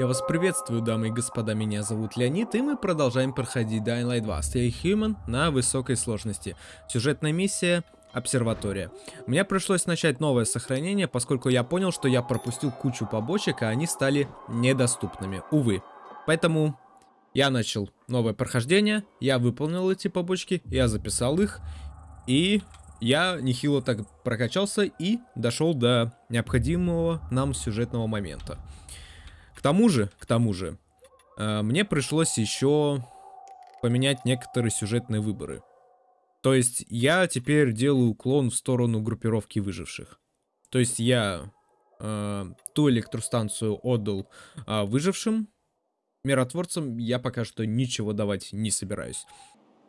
Я вас приветствую, дамы и господа, меня зовут Леонид, и мы продолжаем проходить Dying Light 2 Stay Human на высокой сложности. Сюжетная миссия Обсерватория. Мне пришлось начать новое сохранение, поскольку я понял, что я пропустил кучу побочек, а они стали недоступными, увы. Поэтому я начал новое прохождение, я выполнил эти побочки, я записал их, и я нехило так прокачался и дошел до необходимого нам сюжетного момента. К тому же, к тому же, э, мне пришлось еще поменять некоторые сюжетные выборы. То есть я теперь делаю уклон в сторону группировки выживших. То есть я э, ту электростанцию отдал э, выжившим, миротворцам я пока что ничего давать не собираюсь.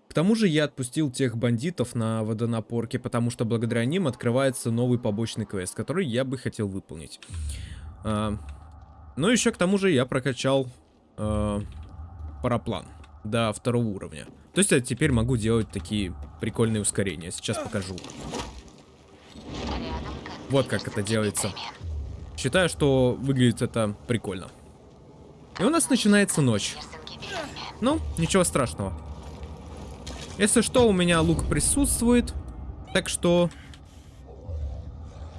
К тому же я отпустил тех бандитов на водонапорке, потому что благодаря ним открывается новый побочный квест, который я бы хотел выполнить. Э, ну, еще к тому же я прокачал э, параплан до второго уровня. То есть я теперь могу делать такие прикольные ускорения. Сейчас покажу. Вот как это делается. Считаю, что выглядит это прикольно. И у нас начинается ночь. Ну, ничего страшного. Если что, у меня лук присутствует. Так что...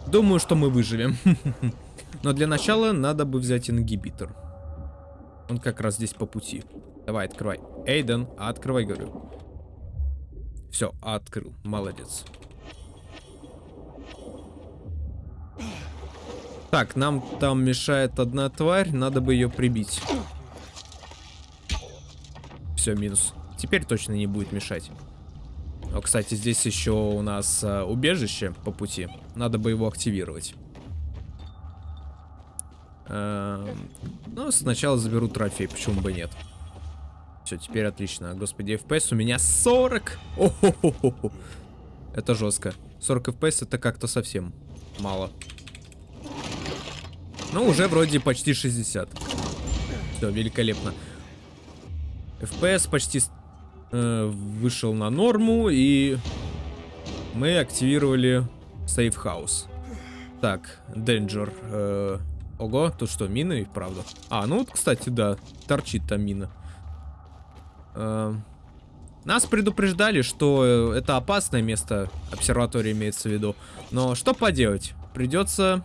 Думаю, что мы выживем. Но для начала надо бы взять ингибитор. Он как раз здесь по пути. Давай, открывай. Эйден, открывай, говорю. Все, открыл. Молодец. Так, нам там мешает одна тварь. Надо бы ее прибить. Все, минус. Теперь точно не будет мешать. О, кстати, здесь еще у нас а, убежище по пути. Надо бы его активировать. Эм, ну, сначала заберу трофей, почему бы нет. Все, теперь отлично. Господи, FPS у меня 40! О Это жестко. 40 FPS это как-то совсем мало. Ну, уже вроде почти 60. Все, великолепно. FPS почти э, вышел на норму, и мы активировали Safe House. Так, Danger. Э, Ого, тут что, мины, правда? А, ну вот, кстати, да, торчит там мина. Э, нас предупреждали, что это опасное место, обсерватория имеется в виду. Но что поделать? Придется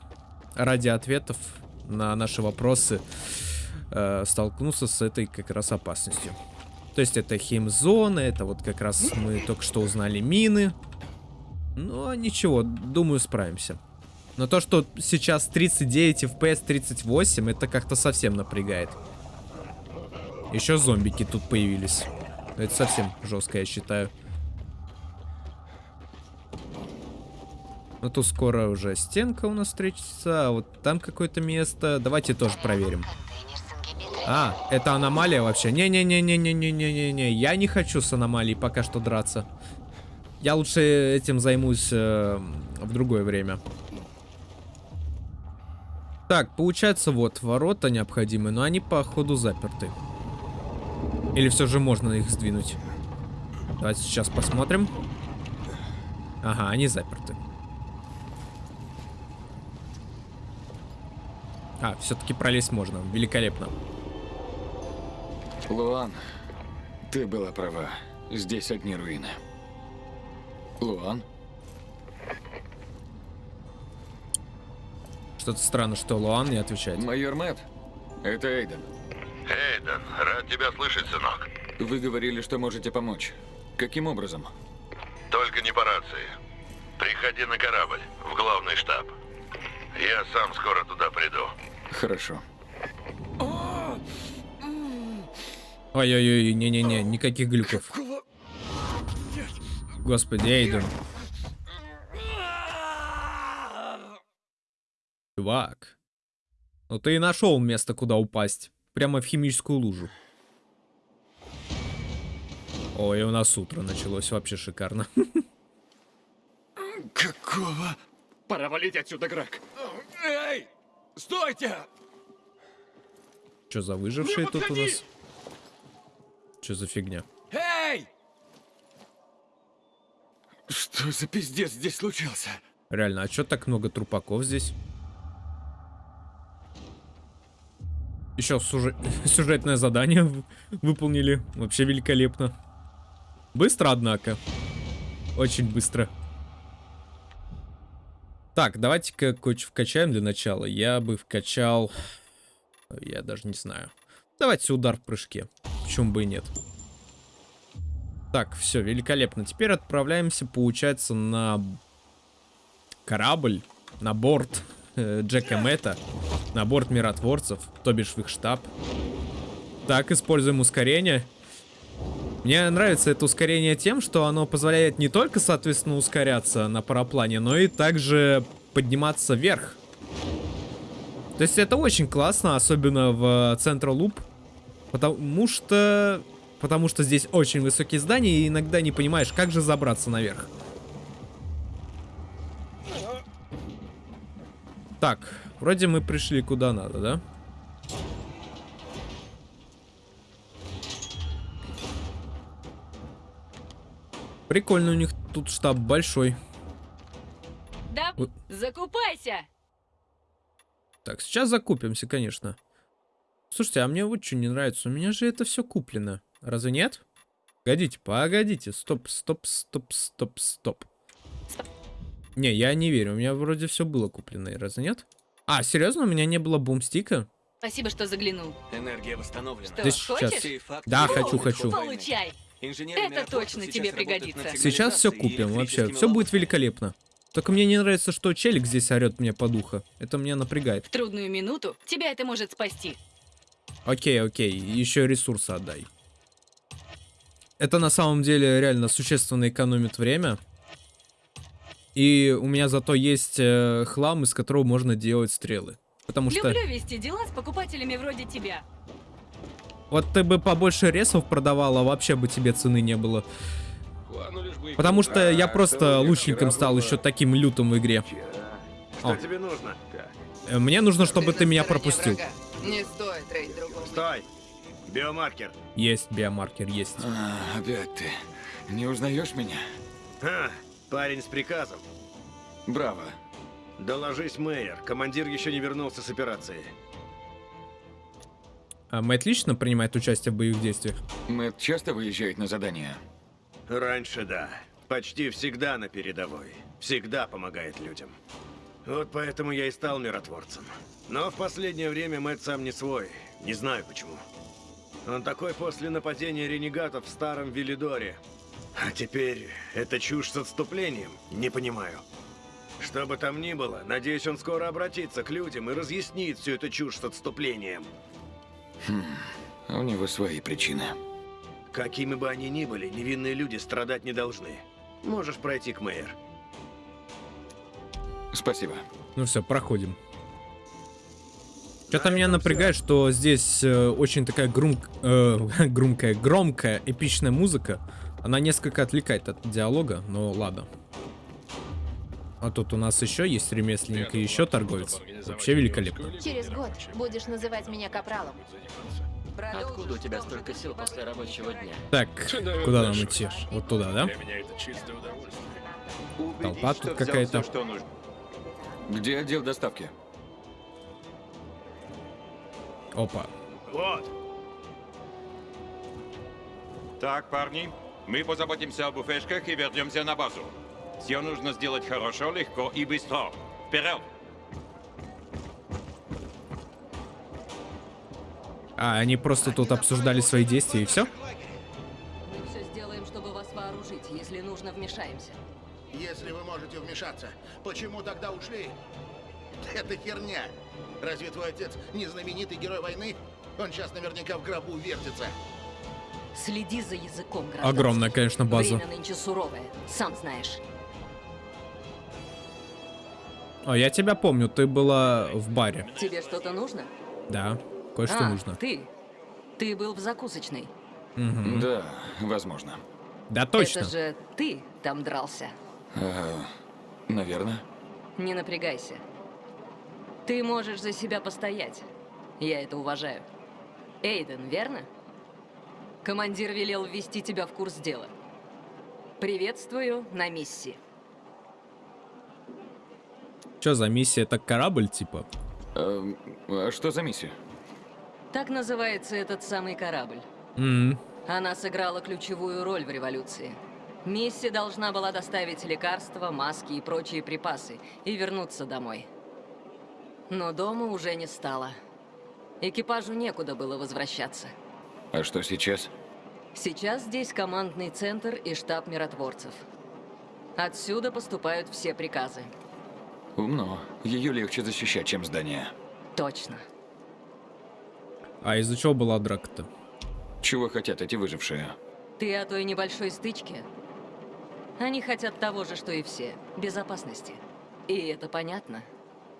ради ответов на наши вопросы э, столкнуться с этой как раз опасностью. То есть это химзона, это вот как раз мы только что узнали мины. Но ничего, думаю, справимся. Но то, что сейчас 39 FPS 38, это как-то совсем напрягает. Еще зомбики тут появились. Это совсем жестко, я считаю. Ну тут скоро уже стенка у нас встретится, а вот там какое-то место. Давайте тоже проверим. А, это аномалия вообще? Не-не-не-не-не-не-не-не. Я не хочу с аномалией пока что драться. Я лучше этим займусь э, в другое время. Так, получается, вот, ворота необходимы, но они, походу, заперты. Или все же можно их сдвинуть? Давайте сейчас посмотрим. Ага, они заперты. А, все-таки пролезть можно. Великолепно. Луан, ты была права. Здесь одни руины. Луан? Что-то странно, что Луан не отвечает. Майор Мэтт, это Эйден. Эйден, рад тебя слышать, сынок. Вы говорили, что можете помочь. Каким образом? Только не по рации. Приходи на корабль, в главный штаб. Я сам скоро туда приду. Хорошо. Ой-ой-ой, не-не-не, никаких глюков. Господи, Эйден. Чувак. Ну ты и нашел место, куда упасть. Прямо в химическую лужу. Ой, у нас утро началось. Вообще шикарно. Какого? Пора валить отсюда, Грег. Эй! Стойте! Что за выжившие тут у нас? Что за фигня? Эй! Что за пиздец здесь случился? Реально, а что так много трупаков здесь? Еще сюжет- сюжетное задание выполнили. Вообще великолепно. Быстро, однако. Очень быстро. Так, давайте-ка кое-что вкачаем для начала. Я бы вкачал... Я даже не знаю. Давайте удар в прыжке. Почему бы и нет. Так, все, великолепно. Теперь отправляемся, получается, на корабль, на борт Джека Мэтта, на борт миротворцев, то бишь в их штаб. Так, используем ускорение. Мне нравится это ускорение тем, что оно позволяет не только, соответственно, ускоряться на параплане, но и также подниматься вверх. То есть это очень классно, особенно в Central Loop, потому что... Потому что здесь очень высокие здания, и иногда не понимаешь, как же забраться наверх. Так, вроде мы пришли куда надо, да? Прикольно у них тут штаб большой. Да, Вы- закупайся! Так, сейчас закупимся, конечно. Слушайте, а мне вот что не нравится. У меня же это все куплено. Разве нет? Погодите, погодите. Стоп, стоп, стоп, стоп, стоп. Не, я не верю. У меня вроде все было куплено. Разве нет? А, серьезно? У меня не было бумстика? Спасибо, что заглянул. Энергия восстановлена. Что, Да сейчас. хочешь? Сей факт Да, хочу, хочу. Получай! Инженеры Это точно сейчас тебе пригодится. Сейчас все купим вообще. Все будет великолепно. Только мне не нравится, что челик здесь орет мне по духу. Это меня напрягает. В трудную минуту тебя это может спасти. Окей, окей, еще ресурсы отдай. Это на самом деле реально существенно экономит время. И у меня зато есть э, хлам, из которого можно делать стрелы. Потому что Люблю вести дела с покупателями вроде тебя. вот ты бы побольше ресов продавала, вообще бы тебе цены не было. Потому что я просто лучником стал еще таким лютым в игре. Что О. тебе нужно? Э, Мне нужно, чтобы ты на меня пропустил. врага. Не стоит трейд другого. Стой! Биомаркер. Есть биомаркер, есть. А, опять ты. Не узнаешь меня? Ха, парень с приказом. Браво. Доложись, Мэйер. Командир еще не вернулся с операции. А Мэтт лично принимает участие в боевых действиях? Мэтт часто выезжает на задание? Раньше да. Почти всегда на передовой. Всегда помогает людям. Вот поэтому я и стал миротворцем. Но в последнее время Мэтт сам не свой. Не знаю почему. Он такой после нападения ренегатов в старом Велидоре. А теперь это чушь с отступлением? Не понимаю. Что бы там ни было, надеюсь, он скоро обратится к людям и разъяснит всю эту чушь с отступлением. У него свои причины. Какими бы они ни были, невинные люди страдать не должны. Можешь пройти к Мэйер. Спасибо. Ну все, проходим. Что-то меня напрягает, что здесь э, очень такая грум... э, громкая, громкая, эпичная музыка. Она несколько отвлекает от диалога, но ладно. А тут у нас еще есть ремесленник и еще торговец. Вообще великолепно. Через год будешь называть меня капралом. Откуда у тебя столько сил после рабочего дня? Так, куда нам идти? Вот туда, да? Толпа тут какая-то. Где отдел доставки? Опа. Вот! Так, парни, мы позаботимся о буфешках и вернемся на базу. Все нужно сделать хорошо, легко и быстро. Вперед! А, они просто тут обсуждали свои действия и все? Мы все сделаем, чтобы вас вооружить. Если нужно, вмешаемся. Если вы можете вмешаться, почему тогда ушли? Это херня. Разве твой отец не знаменитый герой войны? Он сейчас наверняка в гробу вертится. Следи за языком, гражданский. Огромная, конечно, база. Время нынче суровое, сам знаешь. О, я тебя помню, ты была в баре. Тебе что-то нужно? Да, кое-что а, нужно. ты. Ты был в закусочной. Мгм. Да, возможно. Да точно. Это же ты там дрался. А, наверное. Не напрягайся. Ты можешь за себя постоять. Я это уважаю. Эйден, верно? Командир велел ввести тебя в курс дела. Приветствую на миссии. Что за миссия? Это корабль, типа? А, а что за миссия? Так называется этот самый корабль. М, Она сыграла ключевую роль в революции. Мисси должна была доставить лекарства, маски и прочие припасы и вернуться домой. Но дома уже не стало. Экипажу некуда было возвращаться. А что сейчас? Сейчас здесь командный центр и штаб миротворцев. Отсюда поступают все приказы. Умно. Ее легче защищать, чем здание. Точно. А из-за чего была драка-то? Чего хотят эти выжившие? Ты о той небольшой стычке? Они хотят того же, что и все. Безопасности. И это понятно.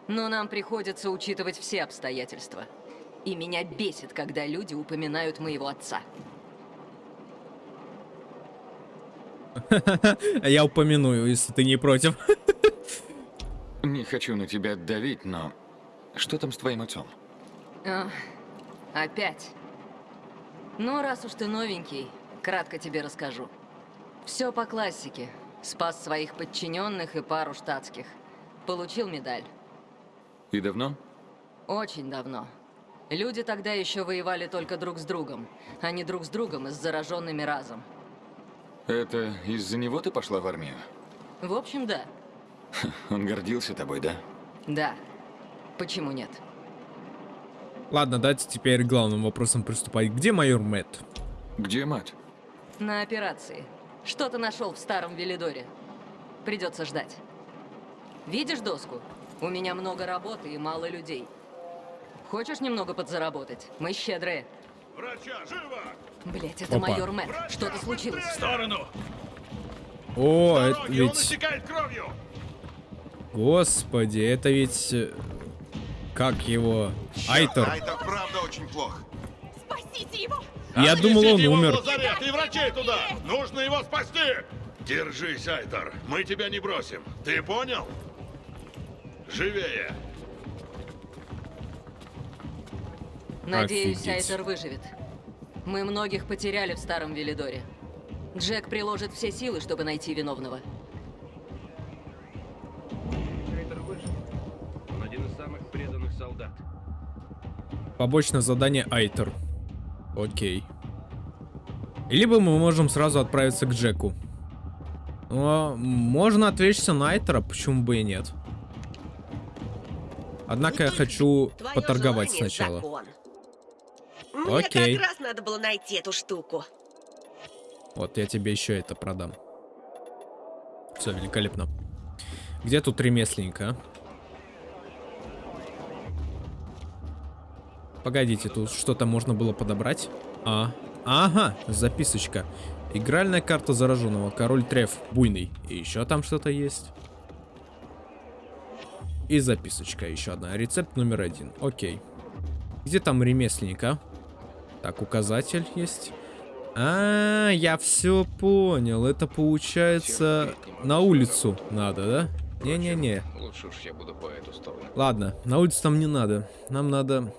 Но нам приходится учитывать все обстоятельства. И меня бесит, когда люди упоминают моего отца. Я упомяну, если ты не против. Не хочу на тебя давить, но... Что там с твоим отцом? А, опять. Ну, раз уж ты новенький, кратко тебе расскажу. Все по классике. Спас своих подчиненных и пару штатских. Получил медаль. И давно? Очень давно. Люди тогда еще воевали только друг с другом, а не друг с другом и с зараженными разом. Это из-за него ты пошла в армию? В общем, да. Он гордился тобой, да? Да. Почему нет? Ладно, давайте теперь главным вопросам приступать. Где майор Мэтт? Где мать? На операции. Что-то нашел в старом Велидоре. Придется ждать. Видишь доску? У меня много работы и мало людей. Хочешь немного подзаработать? Мы щедрые. Врача, живо! Блять, это Опа. майор Мэтт. Что-то случилось. В сторону! О, это он ведь... Господи, это ведь... э, Как его? Айтор. это правда очень плохо. Спасите его! Я думал, он Отнесите его в умер. лазарет и врачей туда! Нужно его спасти! Держись, Айтор. Мы тебя не бросим. Ты понял? Живее! Надеюсь, Офигеть. Айтер выживет. Мы многих потеряли в старом Велидоре. Джек приложит все силы, чтобы найти виновного. Он один из самых преданных солдат. Побочное задание Айтер. Окей. Либо мы можем сразу отправиться к Джеку. Но можно отвлечься на Айтера, почему бы и нет. Однако я хочу поторговать сначала. закон. Мне Окей. как раз надо было найти эту штуку. Вот, я тебе еще это продам. Все, великолепно. Где тут ремесленника? Погодите, тут что-то можно было подобрать? А, ага, записочка. Игральная карта зараженного, король Треф, буйный. И еще там что-то есть. И записочка еще одна. Рецепт номер один. Окей. Где там ремесленник, а? Так, указатель есть. А, я все понял. Это получается на улицу надо, да? Не-не-не. Лучше уж я буду по эту сторону. Ладно, на улицу там не надо. Нам надо...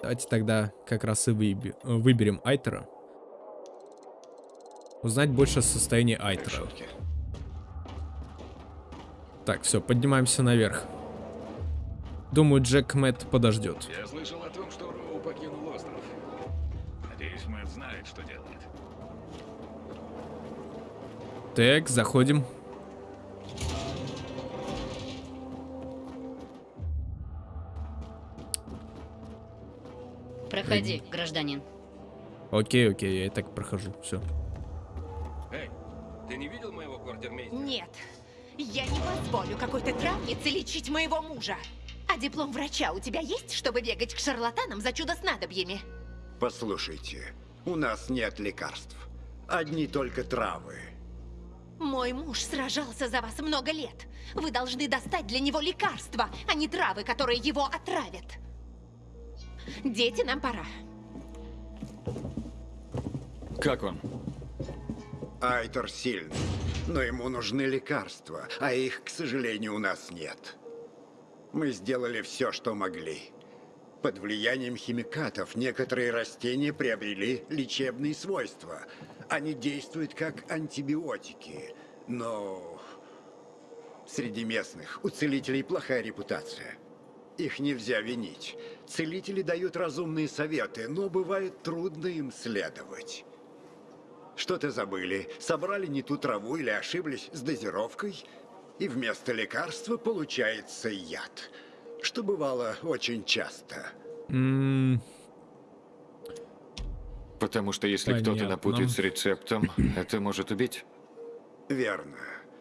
Давайте тогда как раз и выби- выберем Айтера. Узнать больше о состоянии Айтера. Так, все, поднимаемся наверх. Думаю, Джек Мэтт подождет. Я слышал Так, заходим. Проходи, гражданин. Окей, окей, я и так прохожу. Все. Эй, ты не видел моего квартирмейстера? Нет, я не позволю какой-то травнице лечить моего мужа. А диплом врача у тебя есть, чтобы бегать к шарлатанам за чудо-снадобьями? Послушайте, у нас нет лекарств. Одни только травы. Мой муж сражался за вас много лет. Вы должны достать для него лекарства, а не травы, которые его отравят. Дети, нам пора. Как он? Айтор сильный, но ему нужны лекарства, а их, к сожалению, у нас нет. Мы сделали все, что могли. Под влиянием химикатов некоторые растения приобрели лечебные свойства. Они действуют как антибиотики, но среди местных у целителей плохая репутация. Их нельзя винить. Целители дают разумные советы, но бывает трудно им следовать. Что-то забыли, собрали не ту траву или ошиблись с дозировкой, и вместо лекарства получается яд, что бывало очень часто. М, Потому что если кто-то напутает с рецептом, это может убить. Верно.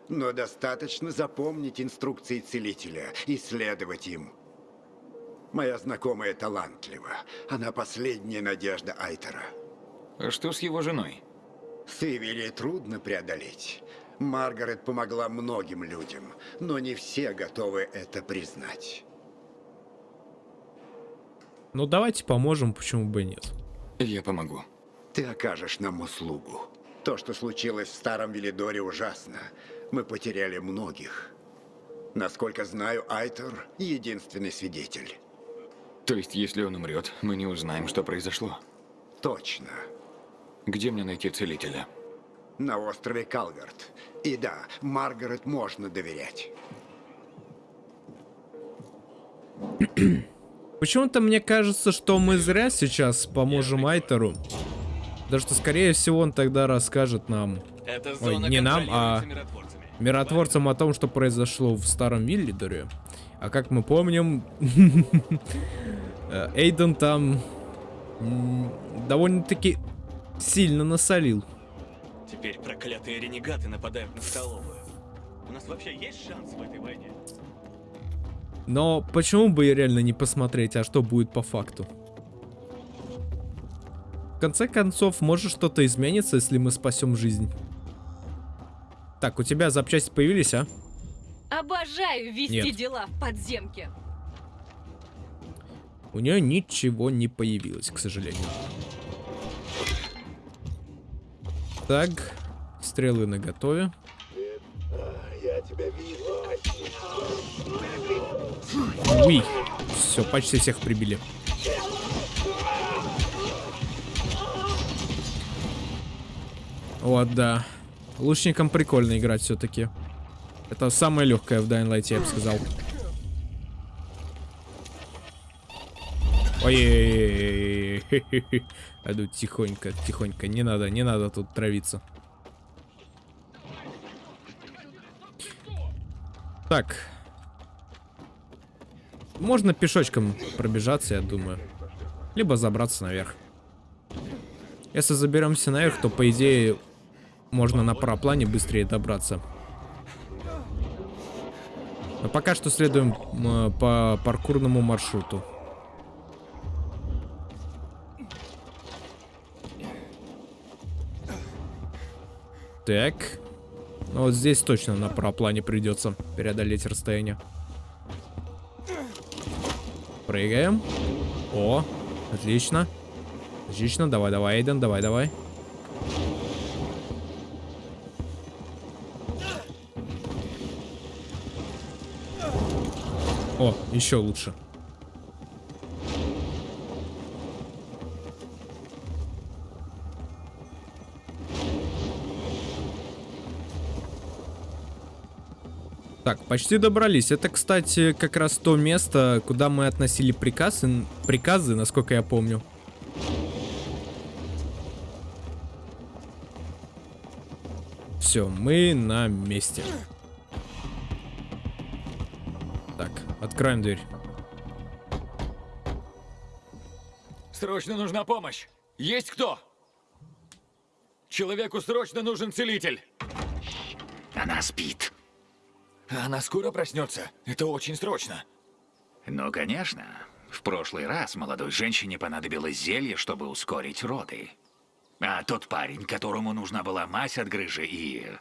Но достаточно запомнить инструкции целителя и следовать им. Моя знакомая талантлива. Она последняя надежда Айтера. А что с его женой? Сывери трудно преодолеть. Маргарет помогла многим людям, но не все готовы это признать. Ну давайте поможем, почему бы и нет. Я помогу. Ты окажешь нам услугу. То, что случилось в Старом Велидоре, ужасно. Мы потеряли многих. Насколько знаю, Айтер — единственный свидетель. То есть, если он умрет, мы не узнаем, что произошло. Точно. Где мне найти целителя? На острове Калгард. И да, Маргарет можно доверять. Почему-то мне кажется, что мы зря сейчас поможем Айтеру. Потому что, скорее всего, он тогда расскажет нам... Ой, не нам, а миротворцам о том, что произошло в Старом Виллидоре. А как мы помним, э, Эйден там довольно-таки сильно насолил. Теперь проклятые ренегаты нападают на столовую. У нас вообще есть шанс в этой войне? Но почему бы и реально не посмотреть, а что будет по факту? В конце концов, может что-то изменится, если мы спасем жизнь. Так, у тебя запчасти появились, а? Обожаю вести Нет. дела в подземке. У нее ничего не появилось, к сожалению. Так, стрелы на готове. Я тебя вижу. Уи. Все, почти всех прибили. Вот, да. Лучникам прикольно играть все-таки. Это самое легкое в Dying Light, я бы сказал. ой тут тихонько, тихонько. Не надо, не надо тут травиться. Так. Можно пешочком пробежаться, я думаю. Либо забраться наверх. Если заберемся наверх, то по идее можно на параплане быстрее добраться. Но пока что следуем по паркурному маршруту. Так. Ну вот здесь точно на параплане придется преодолеть расстояние. Прыгаем. О, отлично. Отлично, давай, давай, Эйден, давай, давай. О, еще лучше. Так, почти добрались. Это, кстати, как раз то место, куда мы относили приказы, приказы, насколько я помню. Все, мы на месте. Так, откроем дверь. Срочно нужна помощь! Есть кто? Человеку срочно нужен целитель! Она спит. Она скоро проснется. Это очень срочно. Ну, конечно. В прошлый раз молодой женщине понадобилось зелье, чтобы ускорить роды. А тот парень, которому нужна была мазь от грыжи и...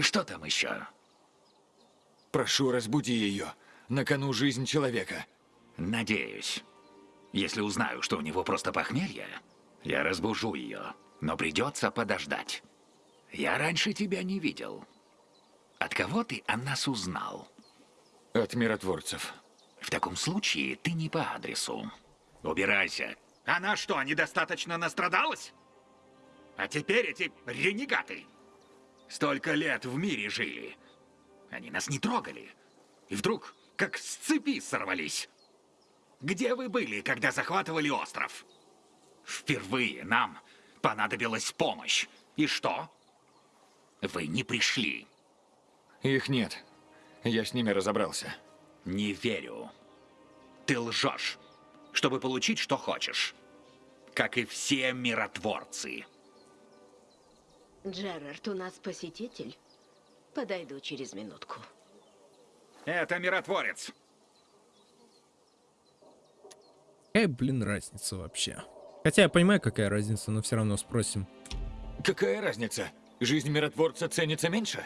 Что там еще? Прошу, разбуди ее. На кону жизнь человека. Надеюсь. Если узнаю, что у него просто похмелье, я разбужу ее. Но придется подождать. Я раньше тебя не видел. От кого ты о нас узнал? От миротворцев. В таком случае ты не по адресу. Убирайся. Она что, недостаточно настрадалась? А теперь эти ренегаты. Столько лет в мире жили. Они нас не трогали. И вдруг, как с цепи сорвались. Где вы были, когда захватывали остров? Впервые нам понадобилась помощь. И что? Вы не пришли. Их нет. Я с ними разобрался. Не верю. Ты лжешь, чтобы получить, что хочешь. Как и все миротворцы. Джерард, у нас посетитель. Подойду через минутку. Это миротворец. Какая, блин, разница вообще? Хотя я понимаю, какая разница, но все равно спросим. Какая разница? Жизнь миротворца ценится меньше?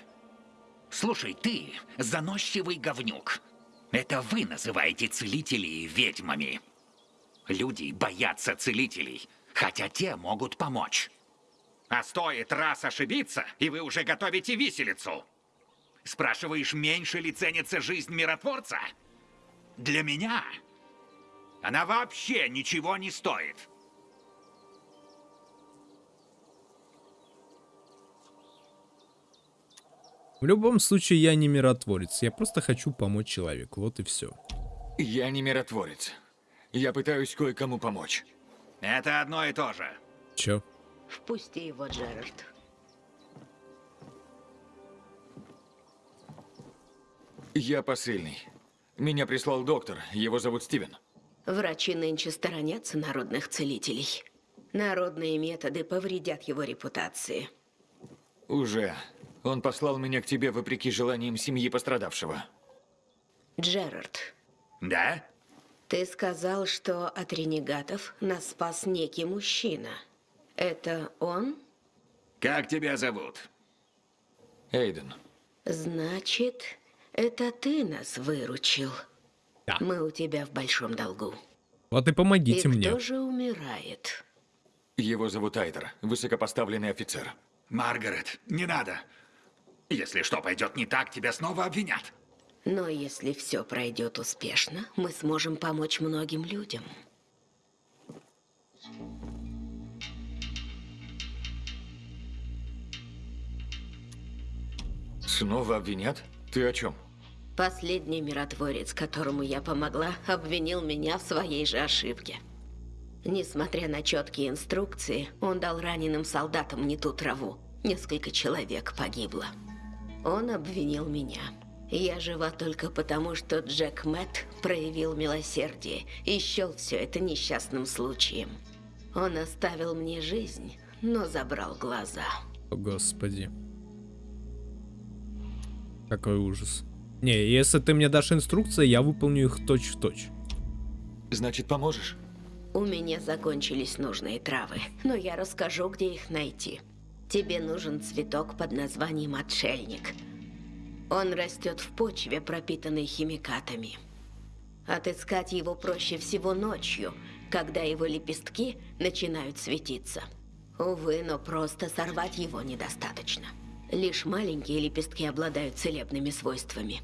Слушай, ты заносчивый говнюк. Это вы называете целителей ведьмами. Люди боятся целителей, хотя те могут помочь. А стоит раз ошибиться, и вы уже готовите виселицу. Спрашиваешь, меньше ли ценится жизнь миротворца? Для меня она вообще ничего не стоит. В любом случае, я не миротворец. Я просто хочу помочь человеку. Вот и все. Я не миротворец. Я пытаюсь кое-кому помочь. Это одно и то же. Чё? Впусти его, Джерард. Я посыльный. Меня прислал доктор. Его зовут Стивен. Врачи нынче сторонятся народных целителей. Народные методы повредят его репутации. Уже. Он послал меня к тебе вопреки желаниям семьи пострадавшего. Джерард, Да? ты сказал, что от ренегатов нас спас некий мужчина. Это он? Как тебя зовут? Эйден. Значит, это ты нас выручил. Да. Мы у тебя в большом долгу. Вот и помогите и мне. кто же умирает? Его зовут Айдер, высокопоставленный офицер. Маргарет, не надо. Если что пойдет не так, тебя снова обвинят. Но если все пройдет успешно, мы сможем помочь многим людям. Снова обвинят? Ты о чем? Последний миротворец, которому я помогла, обвинил меня в своей же ошибке. Несмотря на четкие инструкции, он дал раненым солдатам не ту траву. Несколько человек погибло. Он обвинил меня. Я жива только потому, что Джек Мэтт проявил милосердие и счел все это несчастным случаем. Он оставил мне жизнь, но забрал глаза. О, господи. Какой ужас. Не, если ты мне дашь инструкции, я выполню их точь-в-точь. Значит, поможешь? У меня закончились нужные травы, но я расскажу, где их найти. Тебе нужен цветок под названием отшельник. Он растет в почве, пропитанной химикатами. Отыскать его проще всего ночью, когда его лепестки начинают светиться. Увы, но просто сорвать его недостаточно. Лишь маленькие лепестки обладают целебными свойствами.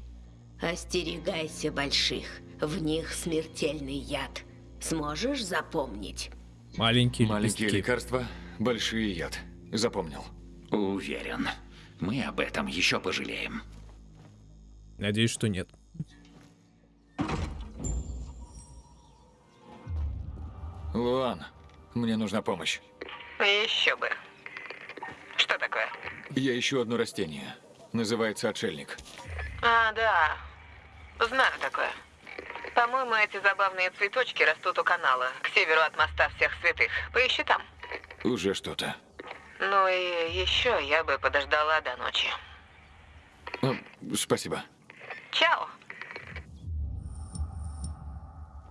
Остерегайся больших, в них смертельный яд. Сможешь запомнить? Маленькие Маленькие лепестки. лекарства, большие яд. Запомнил. Уверен, мы об этом еще пожалеем. Надеюсь, что нет. Луан, мне нужна помощь. Еще бы. Что такое? Я ищу одно растение. Называется отшельник. А, да. Знаю такое. По-моему, эти забавные цветочки растут у канала, к северу от моста всех святых. Поищи там. Уже что-то. Ну и еще я бы подождала до ночи. Ну, спасибо. Чао.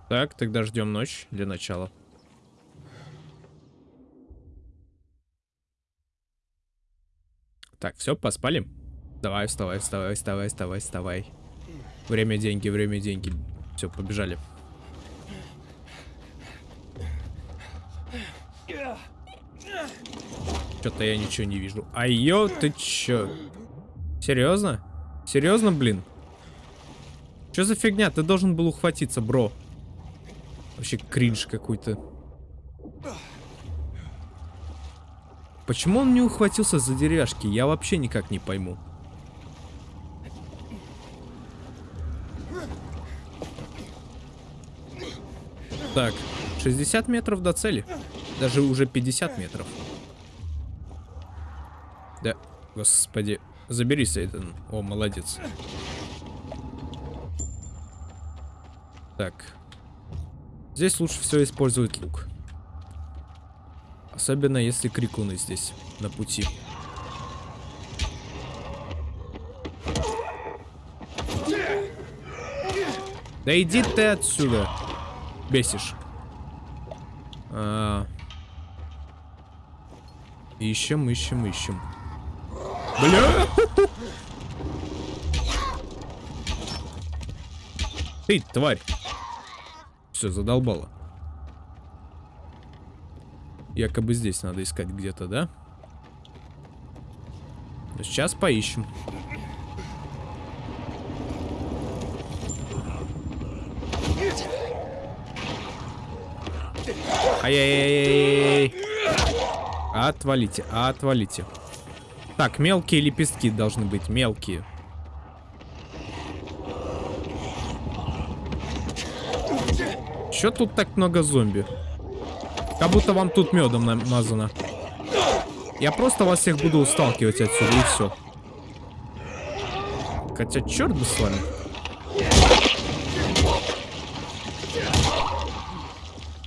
Так, тогда ждем ночь для начала. Так, все, поспали? Давай, вставай, вставай, вставай, вставай, вставай. Время деньги, время деньги. Все, побежали. Что-то я ничего не вижу. Айо, ты чё? Серьезно? Серьезно, блин? Что за фигня? Ты должен был ухватиться, бро. Вообще кринж какой-то. Почему он не ухватился за деревяшки? Я вообще никак не пойму. Так, 60 метров до цели. Даже уже 50 метров. Да, господи. Заберись, Эйден. О, молодец. Так. Здесь лучше всего использовать лук. Особенно если крикуны здесь, на пути. Да иди ты отсюда. Бесишь. А... Ищем, ищем, ищем. Бля! Ты, тварь. Все, задолбало. Якобы здесь надо искать где-то, да? Ну, сейчас поищем. Ай-яй-яй-яй. Отвалите, отвалите. Так, мелкие лепестки должны быть, мелкие. Чё тут так много зомби? Как будто вам тут медом намазано. Я просто вас всех буду сталкивать отсюда, и все. Хотя, черт бы с вами.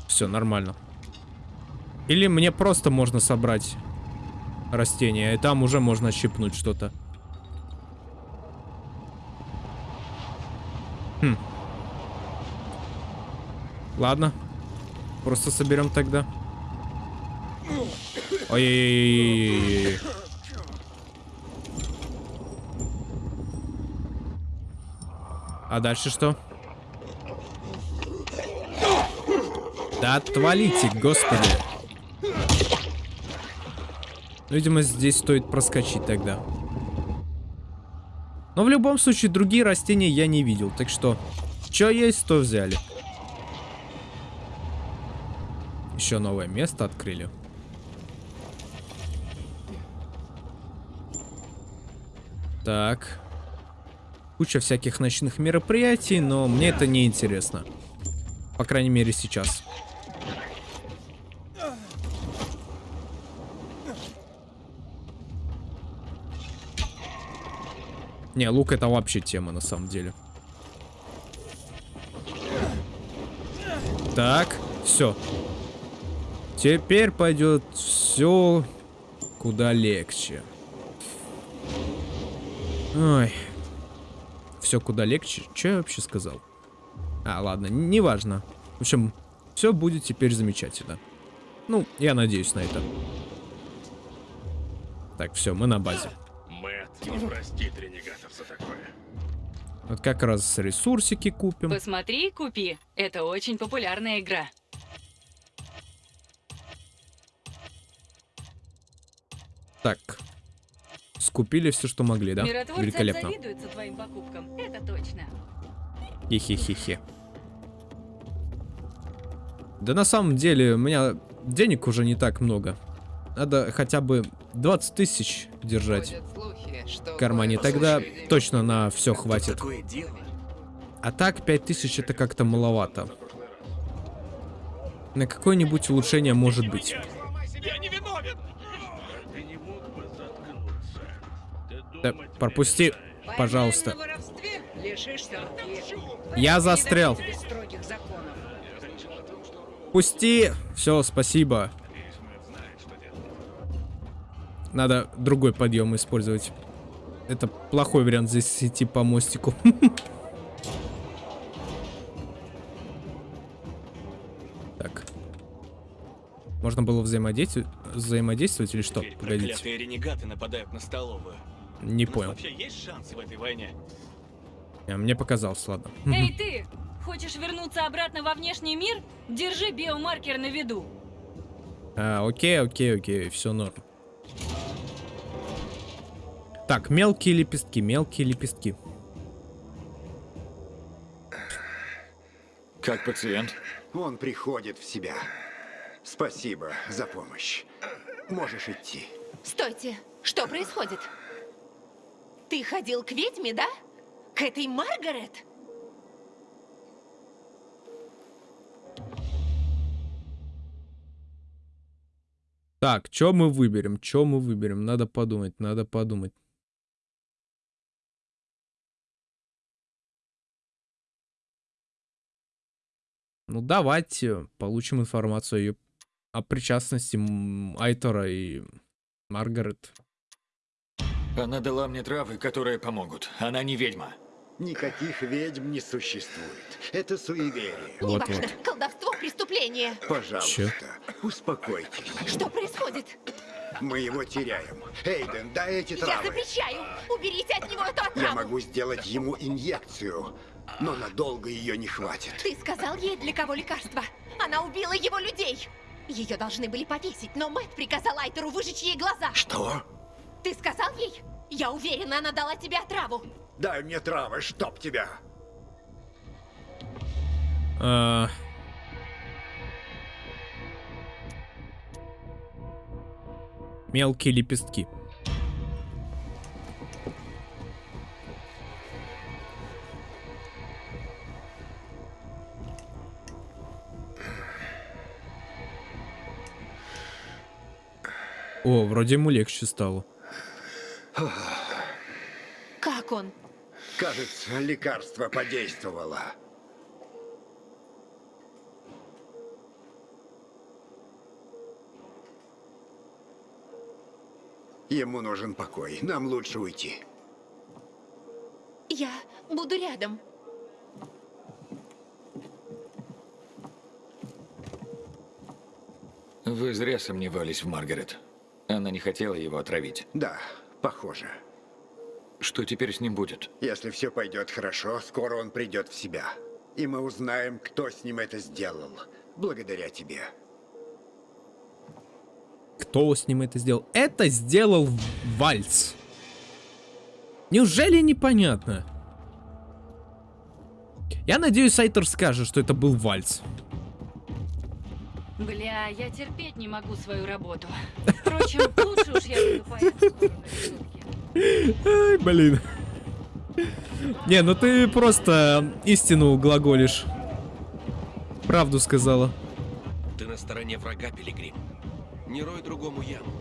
Все, нормально. Или мне просто можно собрать растения, и там уже можно щипнуть что-то. Хм. Ладно. Просто соберем тогда. Ой-ой-ой. А дальше что? Да отвалите, господи. Видимо, здесь стоит проскочить тогда. Но в любом случае, другие растения я не видел. Так что, что есть, то взяли. Еще новое место открыли. Так. Куча всяких ночных мероприятий, но мне это не интересно. По крайней мере, сейчас. Не, лук это вообще тема на самом деле. Так, все. Теперь пойдет все куда легче. Ой. Все куда легче. Что я вообще сказал? А, ладно, неважно. В общем, все будет теперь замечательно. Ну, я надеюсь на это. Так, все, мы на базе. Мэтт не простит такое. Вот как раз ресурсики купим. Посмотри и купи. Это очень популярная игра. Так. Скупили все, что могли, да? Миротворцы Великолепно. завидуются твоим покупкам, это точно. Хе-хе-хе-хе. Да на самом деле, у меня денег уже не так много. Надо хотя бы 20 тысяч держать в кармане. Тогда точно на все хватит. А так 5 тысяч это как-то маловато. На какое-нибудь улучшение может быть. Да, пропусти, пожалуйста. Я застрял. Пусти! Все, спасибо. Надо другой подъем использовать. Это плохой вариант здесь идти по мостику. Так. Можно было взаимодействовать, взаимодействовать или что? Погодите. Проклятые ренегаты нападают на столовую. Не понял. вообще есть шансы в этой войне? А, Мне показалось, ладно. Эй, ты! Хочешь вернуться обратно во внешний мир? Держи биомаркер на виду. А, окей, окей, окей, все норм. Так, мелкие лепестки, мелкие лепестки. Как пациент? Он приходит в себя. Спасибо за помощь. Можешь идти. Стойте, что происходит? Ты ходил к ведьме, да? К этой Маргарет? Так, что мы выберем? Что мы выберем? Надо подумать, надо подумать. Ну, давайте получим информацию о, причастности Айтора и Маргарет. Она дала мне травы, которые помогут. Она не ведьма. Никаких ведьм не существует. Это суеверие. Неважно, колдовство, преступление. Пожалуйста, успокойтесь. Что происходит? Мы его теряем. Эйден, дай эти Я травы. запрещаю! Уберите от него эту Я отраву! могу сделать ему инъекцию, но надолго ее не хватит. Ты сказал ей, для кого лекарство? Она убила его людей! Ее должны были повесить, но Мэтт приказал Айтеру выжечь ей глаза. Что? Ты сказал ей? Я уверена, она дала тебе отраву. Дай мне травы, чтоб тебя. А, Мелкие лепестки. О, вроде ему легче стало. Как он? Кажется, лекарство подействовало. Ему нужен покой. Нам лучше уйти. Я буду рядом. Вы зря сомневались в Маргарет. Она не хотела его отравить. Да, похоже. Что теперь с ним будет? Если все пойдет хорошо, скоро он придет в себя. И мы узнаем, кто с ним это сделал. Благодаря тебе. Кто с ним это сделал? Это сделал Вальц. Неужели непонятно? Я надеюсь, Айтер скажет, что это был Вальц. Бля, я терпеть не могу свою работу. Впрочем, лучше уж я буду по эту сторону решетки. Ай, блин. Не, ну ты просто истину глаголишь. Правду сказала. Ты на стороне врага, Пилигрим. Не рой другому яму.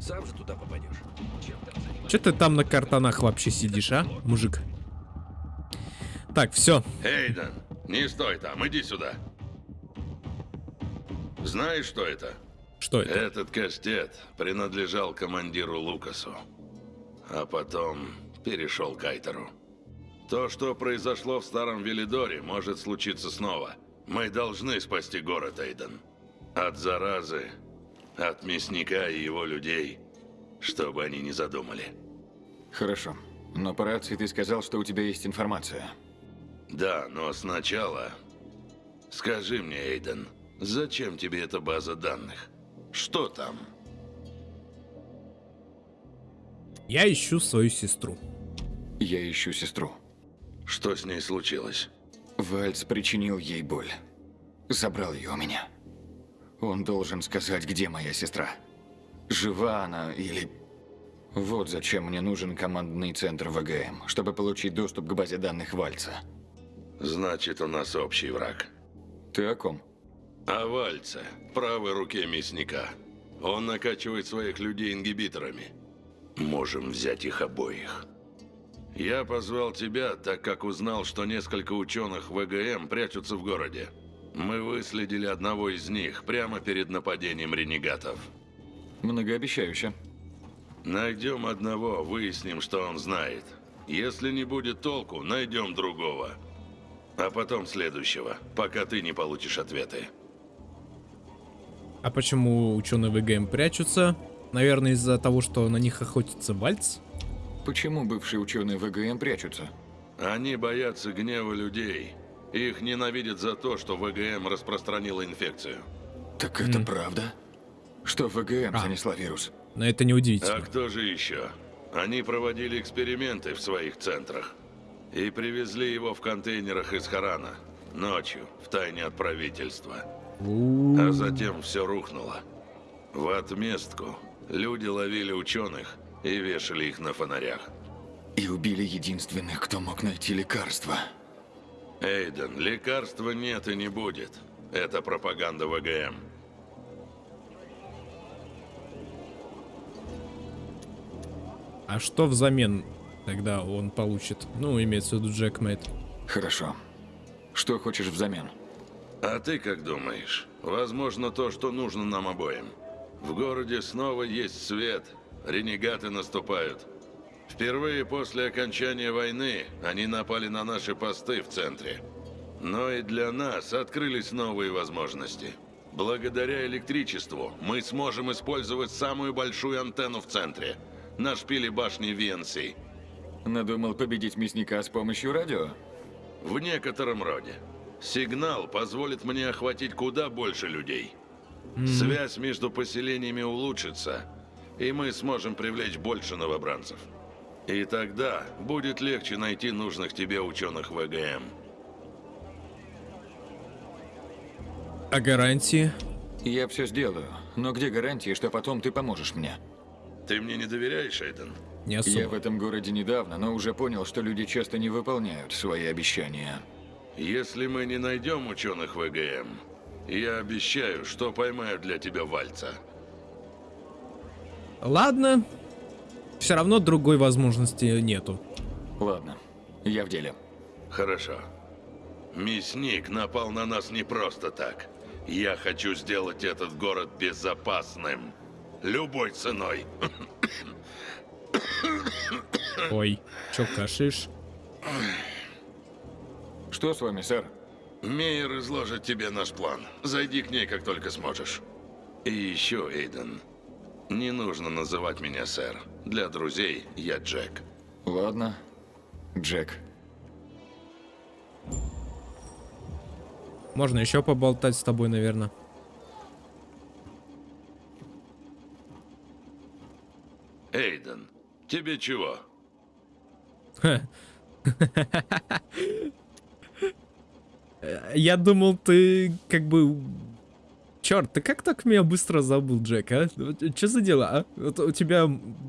Сам же туда попадешь. Че ты там на картонах вообще сидишь, а, мужик? Так, все. Эйден, не стой там, иди сюда. Знаешь, что это? Что это? Этот кастет принадлежал командиру Лукасу. А потом перешел к Айтеру. То, что произошло в Старом Велидоре, может случиться снова. Мы должны спасти город, Эйден. От заразы, от мясника и его людей, чтобы они не задумали. Хорошо. Но по рации ты сказал, что у тебя есть информация. Да, но сначала... Скажи мне, Эйден, зачем тебе эта база данных? Что там? Я ищу свою сестру. Я ищу сестру. Что с ней случилось? Вальц причинил ей боль. Забрал ее у меня. Он должен сказать, где моя сестра. Жива она или... Вот зачем мне нужен командный центр ВГМ, чтобы получить доступ к базе данных Вальца. Значит, у нас общий враг. Ты о ком? О Вальце, правой руке мясника. Он накачивает своих людей ингибиторами. Можем взять их обоих. Я позвал тебя, так как узнал, что несколько ученых ВГМ прячутся в городе. Мы выследили одного из них прямо перед нападением ренегатов. Многообещающе. Найдем одного, выясним, что он знает. Если не будет толку, найдем другого. А потом следующего, пока ты не получишь ответы. А почему ученые ВГМ прячутся? Наверное, из-за того, что на них охотится Вальц? Почему бывшие ученые ВГМ прячутся? Они боятся гнева людей. Их ненавидят за то, что ВГМ распространила инфекцию. Так это правда? Что ВГМ занесла вирус? Но это не удивительно. А кто же еще? Они проводили эксперименты в своих центрах. И привезли его в контейнерах из Харана. Ночью, в тайне от правительства. А затем все рухнуло. В отместку люди ловили ученых и вешали их на фонарях. И убили единственных, кто мог найти лекарство. Эйден, лекарства нет и не будет. Это пропаганда ВГМ. А что взамен тогда он получит? Ну, имеется в виду Джекмейт. Хорошо. Что хочешь взамен? А ты как думаешь? Возможно, то, что нужно нам обоим. В городе снова есть свет. Ренегаты наступают. Впервые после окончания войны они напали на наши посты в центре. Но и для нас открылись новые возможности. Благодаря электричеству мы сможем использовать самую большую антенну в центре. На шпиле башни VNC. Надумал победить мясника с помощью радио? В некотором роде. Сигнал позволит мне охватить куда больше людей. Связь между поселениями улучшится, и мы сможем привлечь больше новобранцев. И тогда будет легче найти нужных тебе ученых ВГМ. А гарантии? Я все сделаю, но где гарантии, что потом ты поможешь мне? Ты мне не доверяешь, Эйден? Не особо. Я в этом городе недавно, но уже понял, что люди часто не выполняют свои обещания. Если мы не найдем ученых ВГМ, я обещаю, что поймаю для тебя Вальца. Ладно. Все равно другой возможности нету. Ладно, я в деле. Хорошо. Мясник напал на нас не просто так. Я хочу сделать этот город безопасным. Любой ценой. Ой, чё кашишь? Что с вами, сэр? Мейер изложит тебе наш план. Зайди к ней, как только сможешь. И еще, Эйден, не нужно называть меня сэр. Для друзей я Джек. Ладно, Джек. Можно еще поболтать с тобой, наверное. Эйден, тебе чего? Я думал, ты как бы... Черт, ты как так меня быстро забыл, Джек, а? Что за дела, а? Вот у тебя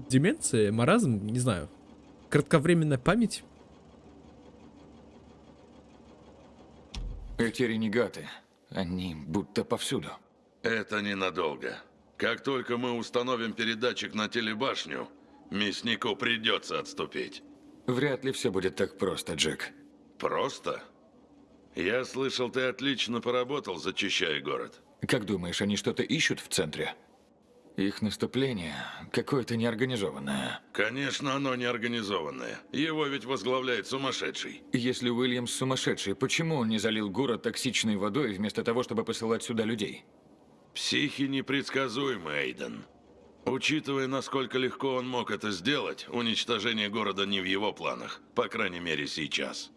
деменция, маразм, не знаю. Кратковременная память? Эти ренегаты, они будто повсюду. Это ненадолго. Как только мы установим передатчик на телебашню, мяснику придется отступить. Вряд ли все будет так просто, Джек. Просто? Я слышал, ты отлично поработал, зачищая город. Как думаешь, они что-то ищут в центре? Их наступление какое-то неорганизованное. Конечно, оно неорганизованное. Его ведь возглавляет сумасшедший. Если Уильямс сумасшедший, почему он не залил город токсичной водой вместо того, чтобы посылать сюда людей? Психи непредсказуемы, Эйден. Учитывая, насколько легко он мог это сделать, уничтожение города не в его планах. По крайней мере, сейчас.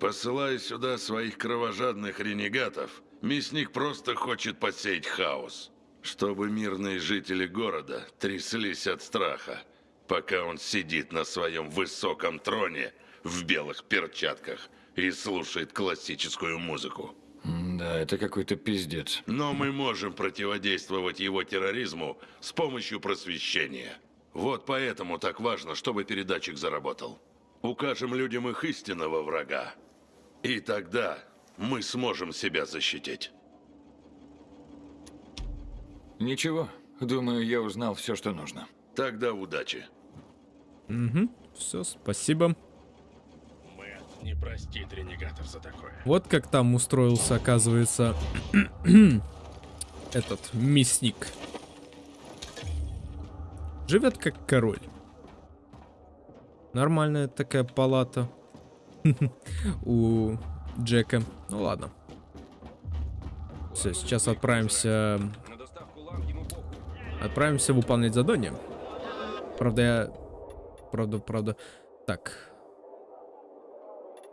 Посылая сюда своих кровожадных ренегатов, мясник просто хочет посеять хаос. Чтобы мирные жители города тряслись от страха, пока он сидит на своем высоком троне в белых перчатках и слушает классическую музыку. Да, это какой-то пиздец. Но мы можем противодействовать его терроризму с помощью просвещения. Вот поэтому так важно, чтобы передатчик заработал. Укажем людям их истинного врага. И тогда мы сможем себя защитить. Ничего, думаю, я узнал все, что нужно. Тогда удачи. Угу, все, спасибо. Мэтт не простит ренегатов за такое. Вот как там устроился, оказывается, этот мясник. Живет как король. Нормальная такая палата у Джека. Ну ладно. Все, сейчас отправимся... Отправимся выполнять задание. Правда, я... Правда, правда. Так.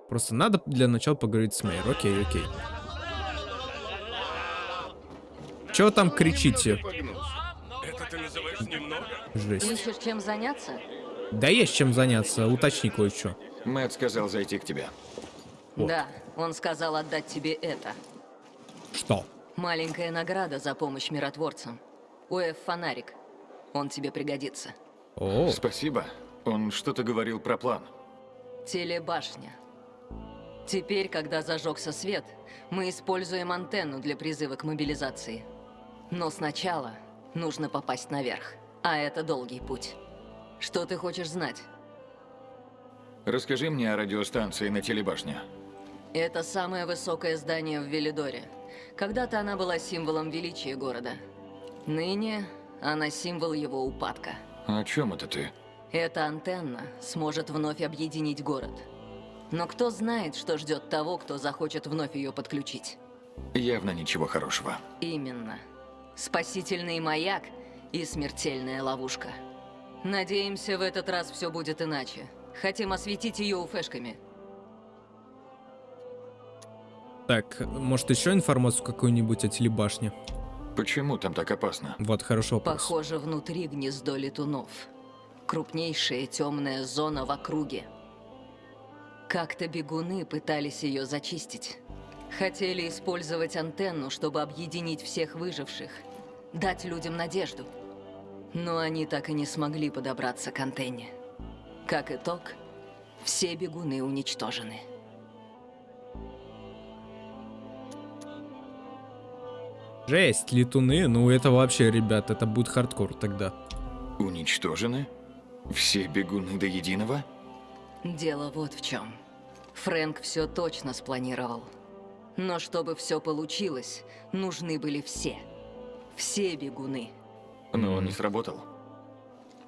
Просто надо для начала поговорить с Мэйр. Окей, окей. Чего там кричите? Жесть. Ищешь чем заняться? Да есть чем заняться, уточни кое-что. Мэтт сказал зайти к тебе. Вот. Да, он сказал отдать тебе это. Что? Маленькая награда за помощь миротворцам. УФ фонарик. Он тебе пригодится. О. Спасибо. Он что-то говорил про план. Телебашня. Теперь, когда зажегся свет, мы используем антенну для призыва к мобилизации. Но сначала нужно попасть наверх, а это долгий путь. Что ты хочешь знать? Расскажи мне о радиостанции на телебашне. Это самое высокое здание в Велидоре. Когда-то она была символом величия города. Ныне она символ его упадка. О чем это ты? Эта антенна сможет вновь объединить город. Но кто знает, что ждет того, кто захочет вновь ее подключить? Явно ничего хорошего. Именно. Спасительный маяк и смертельная ловушка. Надеемся, в этот раз все будет иначе. Хотим осветить ее уфешками. Так, может еще информацию какую-нибудь о телебашне? Почему там так опасно? Вот хороший вопрос. Похоже, внутри гнездо летунов. Крупнейшая темная зона в округе. Как-то бегуны пытались ее зачистить. Хотели использовать антенну, чтобы объединить всех выживших. Дать людям надежду. Но они так и не смогли подобраться к антенне. Как итог, все бегуны уничтожены. Жесть, летуны, ну это вообще, ребят, это будет хардкор тогда. Уничтожены? Все бегуны до единого? Дело вот в чем. Фрэнк все точно спланировал. Но чтобы все получилось, нужны были все. Все бегуны. Но он не сработал.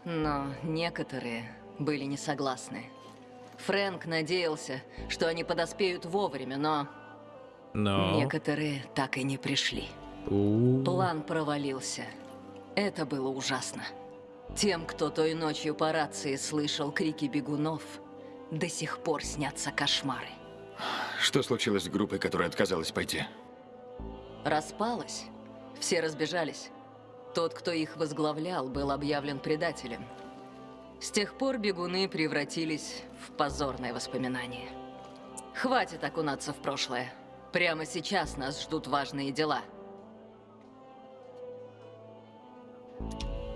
Но некоторые были не согласны. Фрэнк надеялся, что они подоспеют вовремя, но... Но... Некоторые так и не пришли. У. План провалился. Это было ужасно. Тем, кто той ночью по рации слышал крики бегунов, до сих пор снятся кошмары. Что случилось с группой, которая отказалась пойти? Распалась. Все разбежались. Тот, кто их возглавлял, был объявлен предателем. С тех пор бегуны превратились в позорное воспоминание. Хватит окунаться в прошлое. Прямо сейчас нас ждут важные дела.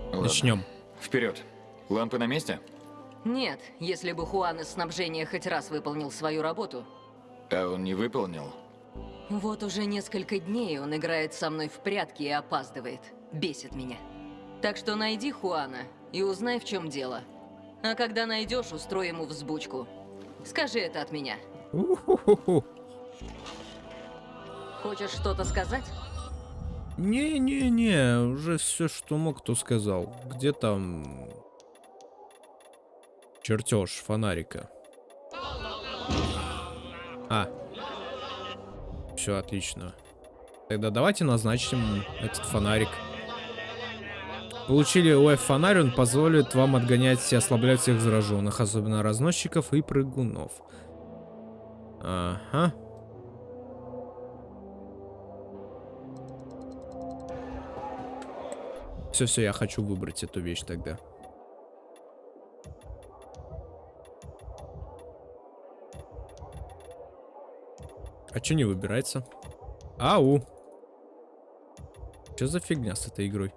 Ладно. Начнем. Вперед. Лампы на месте? Нет, если бы Хуан из снабжения хоть раз выполнил свою работу, А он не выполнил? Вот уже несколько дней он играет со мной в прятки и опаздывает. Бесит меня. Так что найди Хуана и узнай, в чем дело. А когда найдешь, устрой ему взбучку. Скажи это от меня. Хочешь что-то сказать? Не-не-не, уже все, что мог, то сказал. Где там... Чертеж фонарика. А. Все отлично. Тогда давайте назначим этот фонарик. Получили УФ-фонарь, он позволит вам отгонять и ослаблять всех зараженных, особенно разносчиков и прыгунов. Ага. Все-все, я хочу выбрать эту вещь тогда. А что не выбирается? Ау! Что за фигня с этой игрой?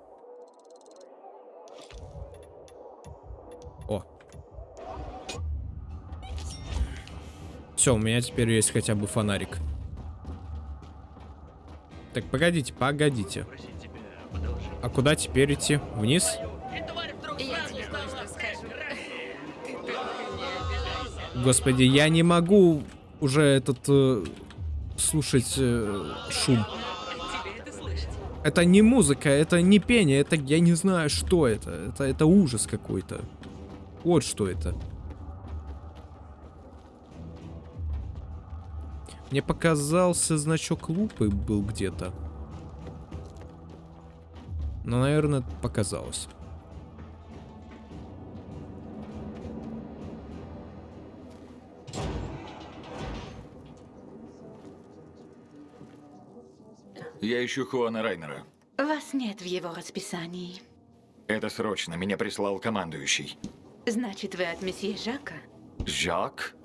Все, у меня теперь есть хотя бы фонарик. Так, погодите, погодите. А куда теперь идти? Вниз? Господи, я не могу уже этот э, слушать э, шум. Это не музыка, это не пение, это я не знаю, что это. Это, это ужас какой-то. Вот что это. Мне показался значок лупы был где-то. Но, наверное, показалось. Я ищу Хуана Райнера. Вас нет в его расписании. Это срочно, меня прислал командующий. Значит, вы от месье Жака? Жак?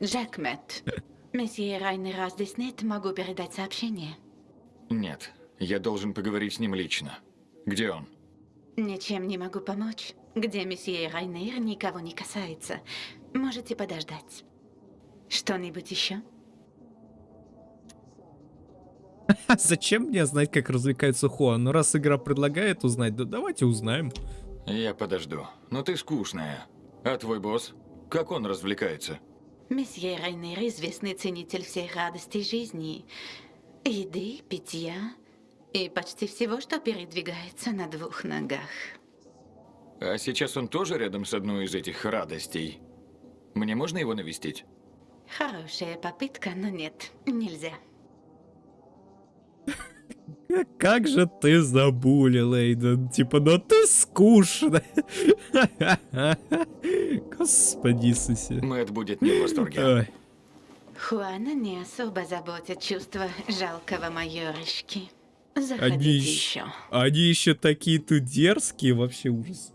Жак Мэтт. Месье Райнера здесь нет, могу передать сообщение. Нет, я должен поговорить с ним лично. Где он? Ничем не могу помочь. Где месье Райнер никого не касается. Можете подождать. Что-нибудь еще? Зачем мне знать, как развлекается Хуан? Ну, раз игра предлагает узнать, да давайте узнаем. Я подожду. Но ты скучная. А твой босс? Как он развлекается? Месье Райнер – известный ценитель всех радостей жизни. Еды, питья и почти всего, что передвигается на двух ногах. А сейчас он тоже рядом с одной из этих радостей. Мне можно его навестить? Хорошая попытка, но нет, нельзя. Как же ты забулил, Эйден. Типа, ну ты скучно. Господи Иисусе. Мэтт будет не в восторге. Ой. Хуана не особо заботит чувство жалкого майорышки. Заходите Они, еще... еще. они еще такие тут дерзкие, вообще ужас.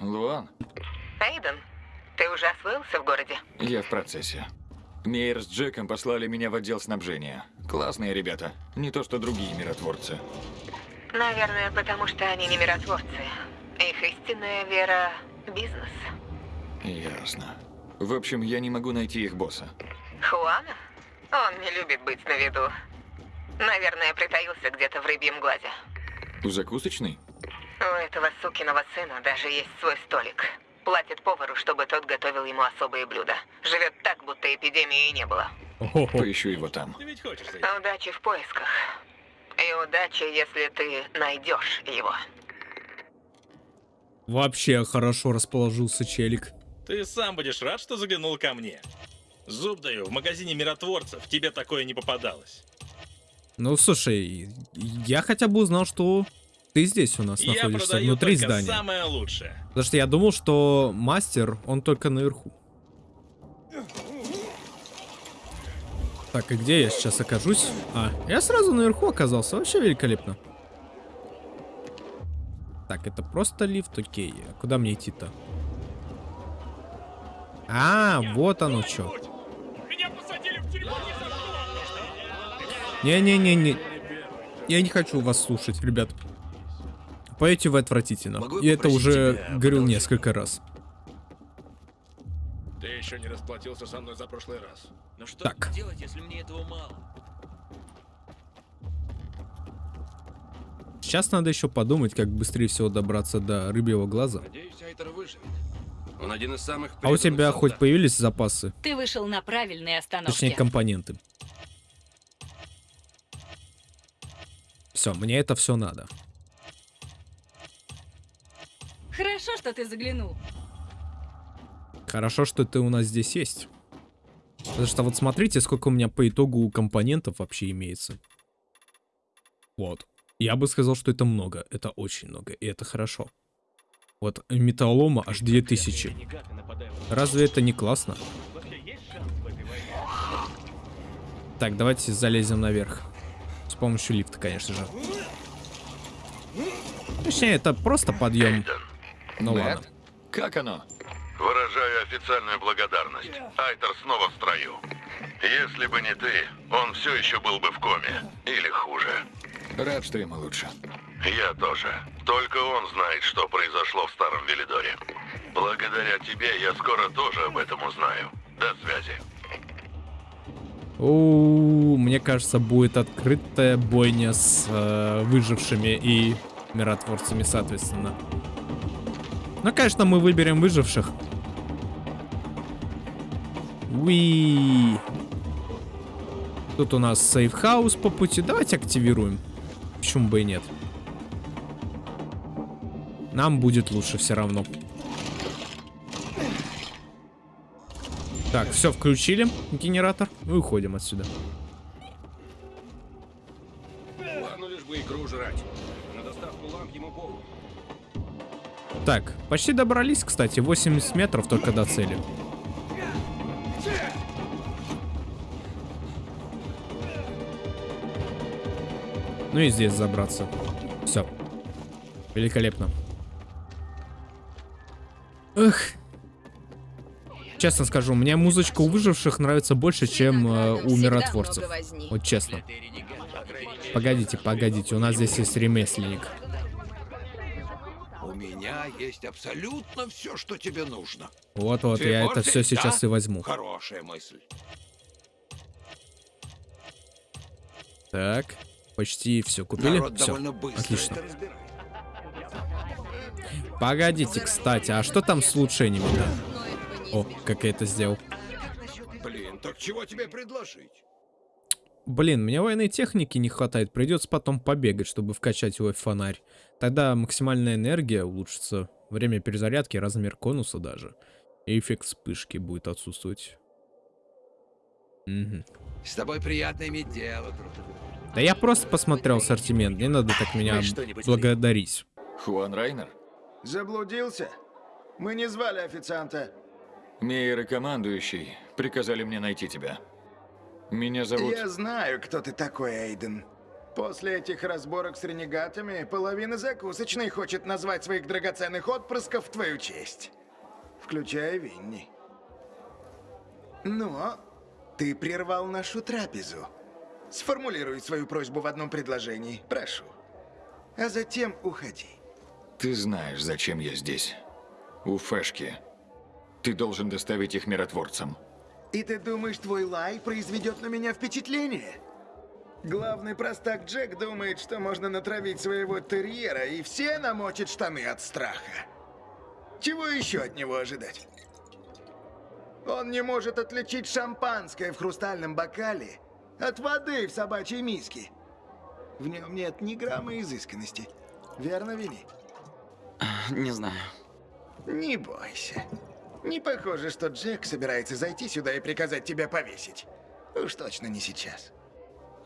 Луан, Эйден, ты уже освоился в городе? я в процессе. Мейер с Джеком послали меня в отдел снабжения. Классные ребята. Не то, что другие миротворцы. Наверное, потому что они не миротворцы. Их истинная вера – бизнес. Ясно. В общем, я не могу найти их босса. Хуана? Он не любит быть на виду. Наверное, притаился где-то в рыбьем глазе. Закусочный? У этого сукиного сына даже есть свой столик. Платит повару, чтобы тот готовил ему особые блюда. Живет так, будто эпидемии и не было. Поищу его там. Удачи в поисках. И удачи, если ты найдешь его. Вообще хорошо расположился челик. Ты сам будешь рад, что заглянул ко мне. Зуб даю, в магазине миротворцев тебе такое не попадалось. Ну, слушай, я хотя бы узнал, что ты здесь у нас Я находишься, внутри здания. самое лучшее. Потому что я думал, что мастер, он только наверху. Так, и где я сейчас окажусь? А, я сразу наверху оказался, вообще великолепно. Так, это просто лифт, окей. А куда мне идти-то? А, вот оно что. Не-не-не-не. Я не хочу вас слушать, ребят. Поете вы отвратительно. Могу Я это уже тебя говорил несколько раз. Ты еще не расплатился со мной за прошлый раз. Но что Так. делать, если мне этого мало? Сейчас надо еще подумать, как быстрее всего добраться до рыбьего глаза. Надеюсь, Айтер выживет. Он один из самых А у тебя преданных хоть солдат. появились запасы? Ты вышел на правильные остановки. Точнее, компоненты. Все, мне это все надо. Хорошо, что ты заглянул. Хорошо, что ты у нас здесь есть. Потому что вот смотрите, сколько у меня по итогу компонентов вообще имеется. Вот. Я бы сказал, что это много. Это очень много. И это хорошо. Вот металлома аж 2000. Разве это не классно? Так, давайте залезем наверх. С помощью лифта, конечно же. Точнее, это просто подъем. Ну Мэтт? ладно. Как оно? Выражаю официальную благодарность. Айтер снова в строю. Если бы не ты, он все еще был бы в коме. Или хуже. Рад, что ему лучше. Я тоже. Только он знает, что произошло в Старом Велидоре. Благодаря тебе я скоро тоже об этом узнаю. До связи. У, мне кажется, будет открытая бойня с э, выжившими и миротворцами, соответственно. Ну, конечно, мы выберем выживших. Уи. Тут у нас сейфхаус по пути. Давайте активируем. Почему бы и нет? Нам будет лучше все равно. Так, все, включили генератор. И уходим отсюда. Ладно, лишь бы икру жрать. Так, почти добрались, кстати. 80 метров только до цели. Ну и здесь забраться. Все. Великолепно. Эх. Честно скажу, мне музычка у выживших нравится больше, чем э, у миротворцев. Вот честно. Погодите, погодите, у нас здесь есть ремесленник. Меня есть абсолютно все, что тебе нужно. Вот-вот, я это все сейчас да? и возьму. Хорошая мысль. Так. Почти все купили. Народ Все. Отлично. Погодите, кстати, а что там с улучшениями-то? О, как я это сделал. Блин, так чего тебе предложить? Блин, мне военной техники не хватает. Придется потом побегать, чтобы вкачать его в фонарь. Тогда максимальная энергия улучшится. Время перезарядки, размер конуса даже. И эффект вспышки будет отсутствовать. Мгм. С тобой приятно иметь дело, друг. Да я просто посмотрел ассортимент. Не надо так меня благодарить. Хуан Райнер? Заблудился? Мы не звали официанта. Мейер и командующий приказали мне найти тебя. Меня зовут... Я знаю, кто ты такой, Эйден. После этих разборок с ренегатами, половина закусочной хочет назвать своих драгоценных отпрысков в твою честь. Включая Винни. Но ты прервал нашу трапезу. Сформулируй свою просьбу в одном предложении, прошу. А затем уходи. Ты знаешь, зачем я здесь. У Фешки. Ты должен доставить их миротворцам. И ты думаешь, твой лай произведет на меня впечатление? Главный простак Джек думает, что можно натравить своего терьера, и все намочат штаны от страха. Чего еще от него ожидать? Он не может отличить шампанское в хрустальном бокале от воды в собачьей миске. В нем нет ни грамма изысканности. Верно, Винни? Не знаю. Не бойся. Не похоже, что Джек собирается зайти сюда и приказать тебя повесить. Уж точно не сейчас.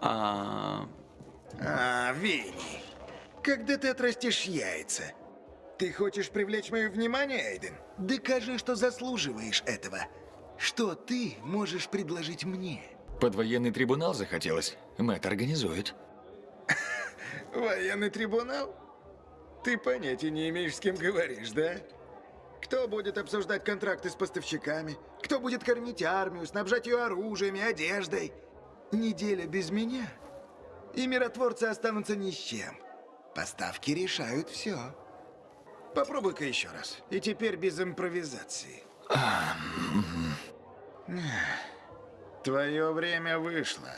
А... А, Винни, когда ты отрастешь яйца, ты хочешь привлечь мое внимание, Эйден? Докажи, что заслуживаешь этого. Что ты можешь предложить мне? Под военный трибунал захотелось. Мэтт организует. Военный трибунал? Ты понятия не имеешь, с кем говоришь, да? Кто будет обсуждать контракты с поставщиками? Кто будет кормить армию, снабжать ее оружием и одеждой? Неделя без меня, и миротворцы останутся ни с чем. Поставки решают все. Попробуй-ка еще раз. И теперь без импровизации. Твое время вышло.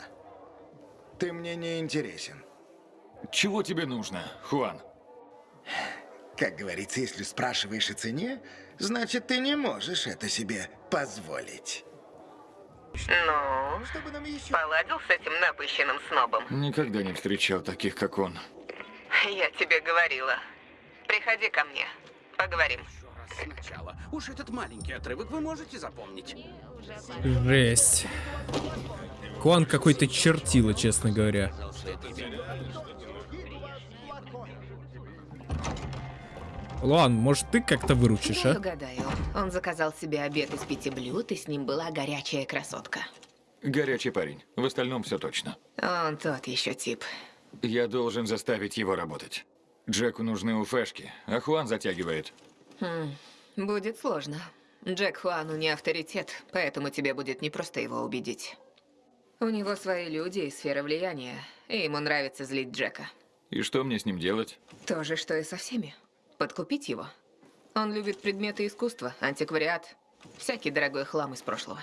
Ты мне не интересен. Чего тебе нужно, Хуан? Как говорится, если спрашиваешь о цене, значит, ты не можешь это себе позволить. Ну, поладил с этим напыщенным снобом? Никогда не встречал таких, как он. Я тебе говорила. Приходи ко мне. Поговорим. Сначала. Уж этот маленький отрывок вы можете запомнить. Жесть. Куан какой-то чертила, честно говоря. Луан, может ты как-то выручишь, а? угадаю. Он заказал себе обед из пяти блюд, и с ним была горячая красотка. Горячий парень. В остальном все точно. Он тот еще тип. Я должен заставить его работать. Джеку нужны уфешки, а Хуан затягивает. Хм, будет сложно. Джек Хуану не авторитет, поэтому тебе будет непросто его убедить. У него свои люди и сфера влияния, и ему нравится злить Джека. И что мне с ним делать? То же, что и со всеми. Подкупить его. Он любит предметы искусства, антиквариат, всякий дорогой хлам из прошлого.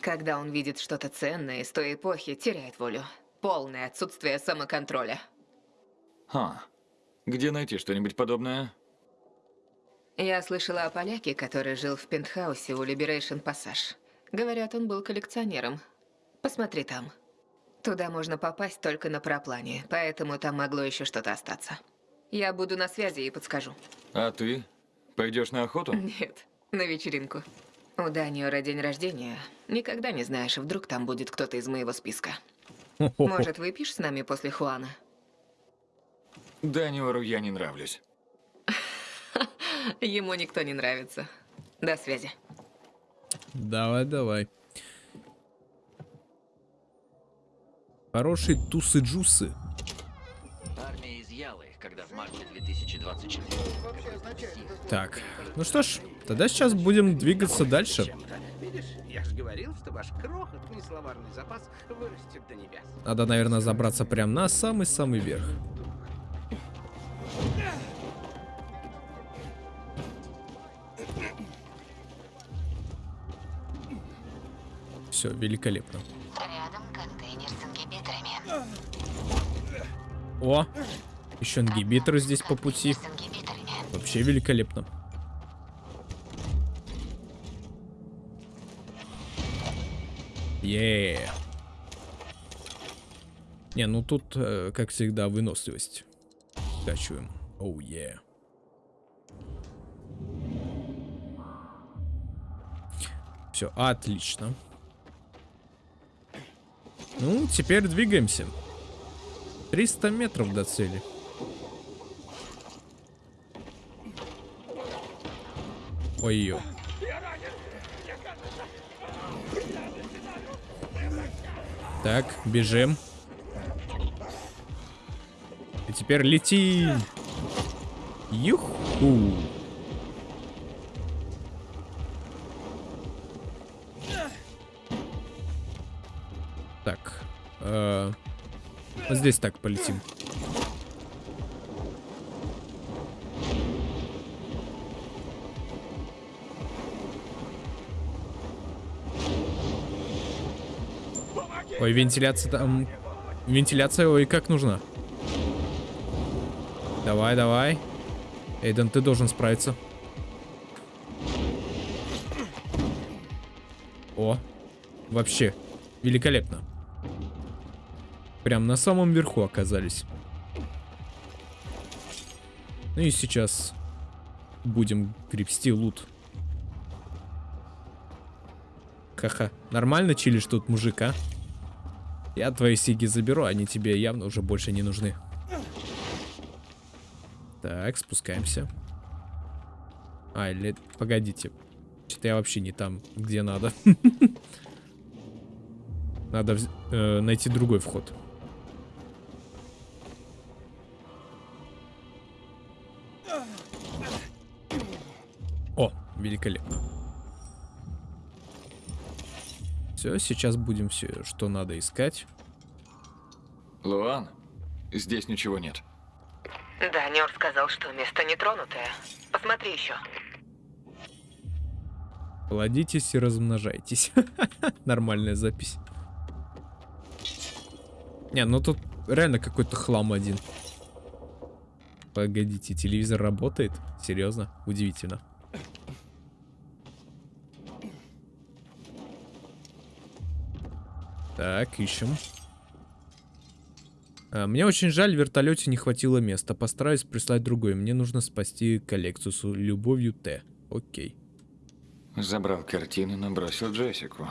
Когда он видит что-то ценное из той эпохи, теряет волю. Полное отсутствие самоконтроля. Ха. Где найти что-нибудь подобное? Я слышала о поляке, который жил в пентхаусе у Liberation Passage. Говорят, он был коллекционером. Посмотри там. Туда можно попасть только на проплане, поэтому там могло еще что-то остаться. Я буду на связи и подскажу. А ты? Пойдешь на охоту? Нет, на вечеринку. У Даниора день рождения. Никогда не знаешь, вдруг там будет кто-то из моего списка. Может, выпьешь с нами после Хуана? Даниору я не нравлюсь. Ему никто не нравится. До связи. Давай, давай. Хорошие тусы-джусы. Когда в марте 2024 Так, ну что ж, тогда сейчас будем двигаться дальше. Видишь, я же говорил, что ваш крохотный словарный запас вырастет до небес. Надо, наверное, забраться прямо на самый-самый верх. Все, великолепно. Рядом контейнер с ингибиторами. О, еще ингибиторы здесь по пути. Вообще великолепно. Е. Не, ну тут, э, как всегда, выносливость. Скачиваем. Оу, oh. Yeah. Все, отлично. Ну, теперь двигаемся. 300 метров до цели. Ой-ой. Так, бежим. И теперь летим. Юху. Так. Э -э вот здесь так полетим. Ой, вентиляция там... Вентиляция, ой, как нужна. Давай, давай. Эйден, ты должен справиться. О, вообще, великолепно. Прям на самом верху оказались. Ну и сейчас будем гребсти лут. Ха-ха. Нормально чилишь тут, мужик, а? Я твои сиги заберу, они тебе явно уже больше не нужны. Так, спускаемся. А, или... Погодите. Что-то я вообще не там, где надо. Надо э, найти другой вход. О, великолепно. Все, сейчас будем все, что надо искать. Луан, здесь ничего нет. Да, Нёр сказал, что место нетронутое. Посмотри еще. Плодитесь и размножайтесь. Нормальная запись. Не, ну тут реально какой-то хлам один. Погодите, телевизор работает? Серьезно? Удивительно. Так, ищем. А, мне очень жаль, в вертолете не хватило места. Постараюсь прислать другой. Мне нужно спасти коллекцию с любовью Т. Окей. Забрал картины, но бросил Джессику.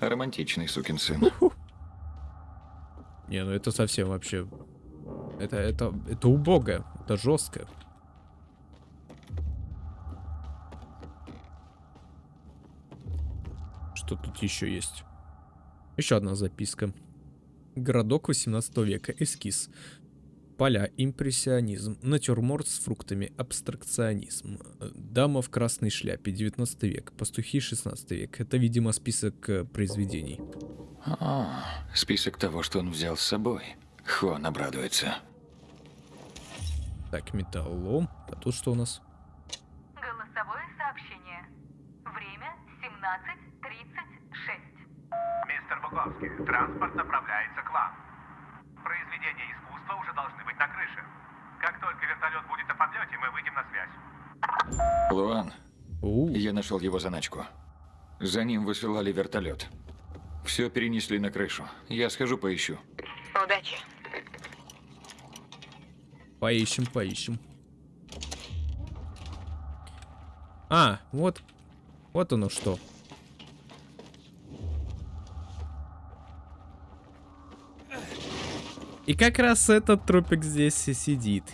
Романтичный сукин сын. Не, ну это совсем вообще... Это, это, это убого. Это жестко. Что тут еще есть? Еще одна записка. Городок 18 века. Эскиз. Поля. Импрессионизм. Натюрморт с фруктами. Абстракционизм. Дама в красной шляпе. 19 век. Пастухи 16 век. Это, видимо, список э, произведений. А, список того, что он взял с собой. Хуан обрадуется. Так, металлом. А тут что у нас? Голосовое сообщение. Время 17.36. Буковский, транспорт направляется к вам. Произведения искусства уже должны быть на крыше. Как только вертолет будет на подлете, мы выйдем на связь. Луан, я нашел его заначку. За ним высылали вертолет. Все перенесли на крышу. Я схожу поищу. Удачи. Поищем, поищем. А, вот. Вот оно что. И как раз этот трупик здесь и сидит.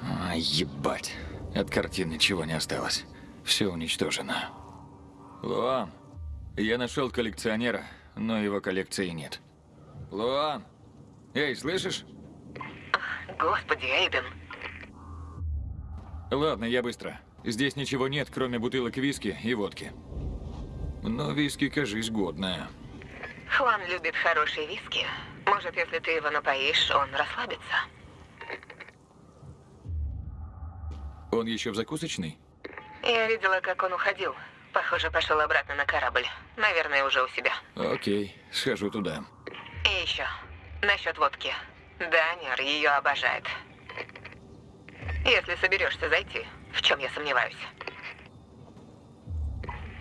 А, ебать. От картин ничего не осталось. Все уничтожено. Луан, я нашел коллекционера, но его коллекции нет. Луан, эй, слышишь? Господи, Эйден. Ладно, я быстро. Здесь ничего нет, кроме бутылок виски и водки. Но виски, кажись, годная. Хуан любит хорошие виски. Может, если ты его напоишь, он расслабится. Он еще в закусочной? Я видела, как он уходил. Похоже, пошел обратно на корабль. Наверное, уже у себя. Окей, схожу туда. И еще. Насчет водки. Даниэр ее обожает. Если соберешься зайти, в чем я сомневаюсь.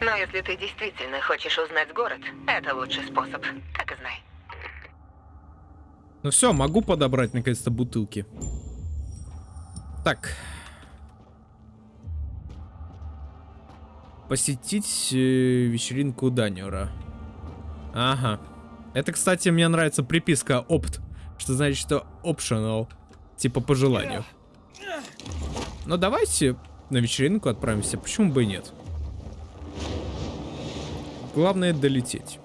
Но если ты действительно хочешь узнать город, это лучший способ. Так и знай. Ну все, могу подобрать наконец-то бутылки. Так. Посетить э, вечеринку Даниора. Ага. Это, кстати, мне нравится приписка опт. Что значит, что optional. Типа по желанию. Но давайте на вечеринку отправимся. Почему бы и нет? Главное долететь.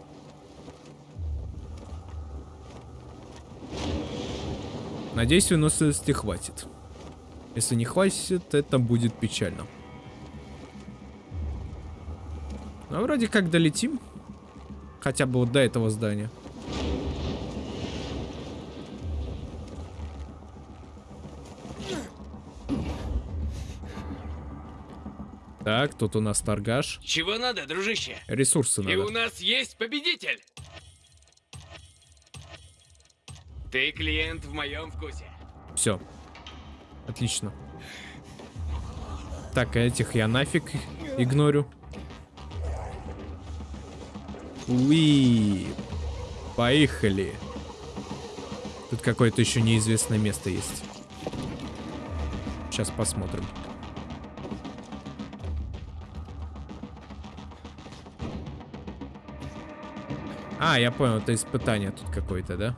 Надеюсь, выносливости хватит. Если не хватит, это будет печально. Ну, вроде как долетим. Хотя бы вот до этого здания. Так, тут у нас торгаш. Чего надо, дружище? Ресурсы И надо. у нас есть победитель. Ты клиент в моем вкусе. Все. Отлично. Так, а этих я нафиг игнорю. Уи. Поехали. Тут какое-то еще неизвестное место есть. Сейчас посмотрим. А, я понял, это испытание тут какое-то, да?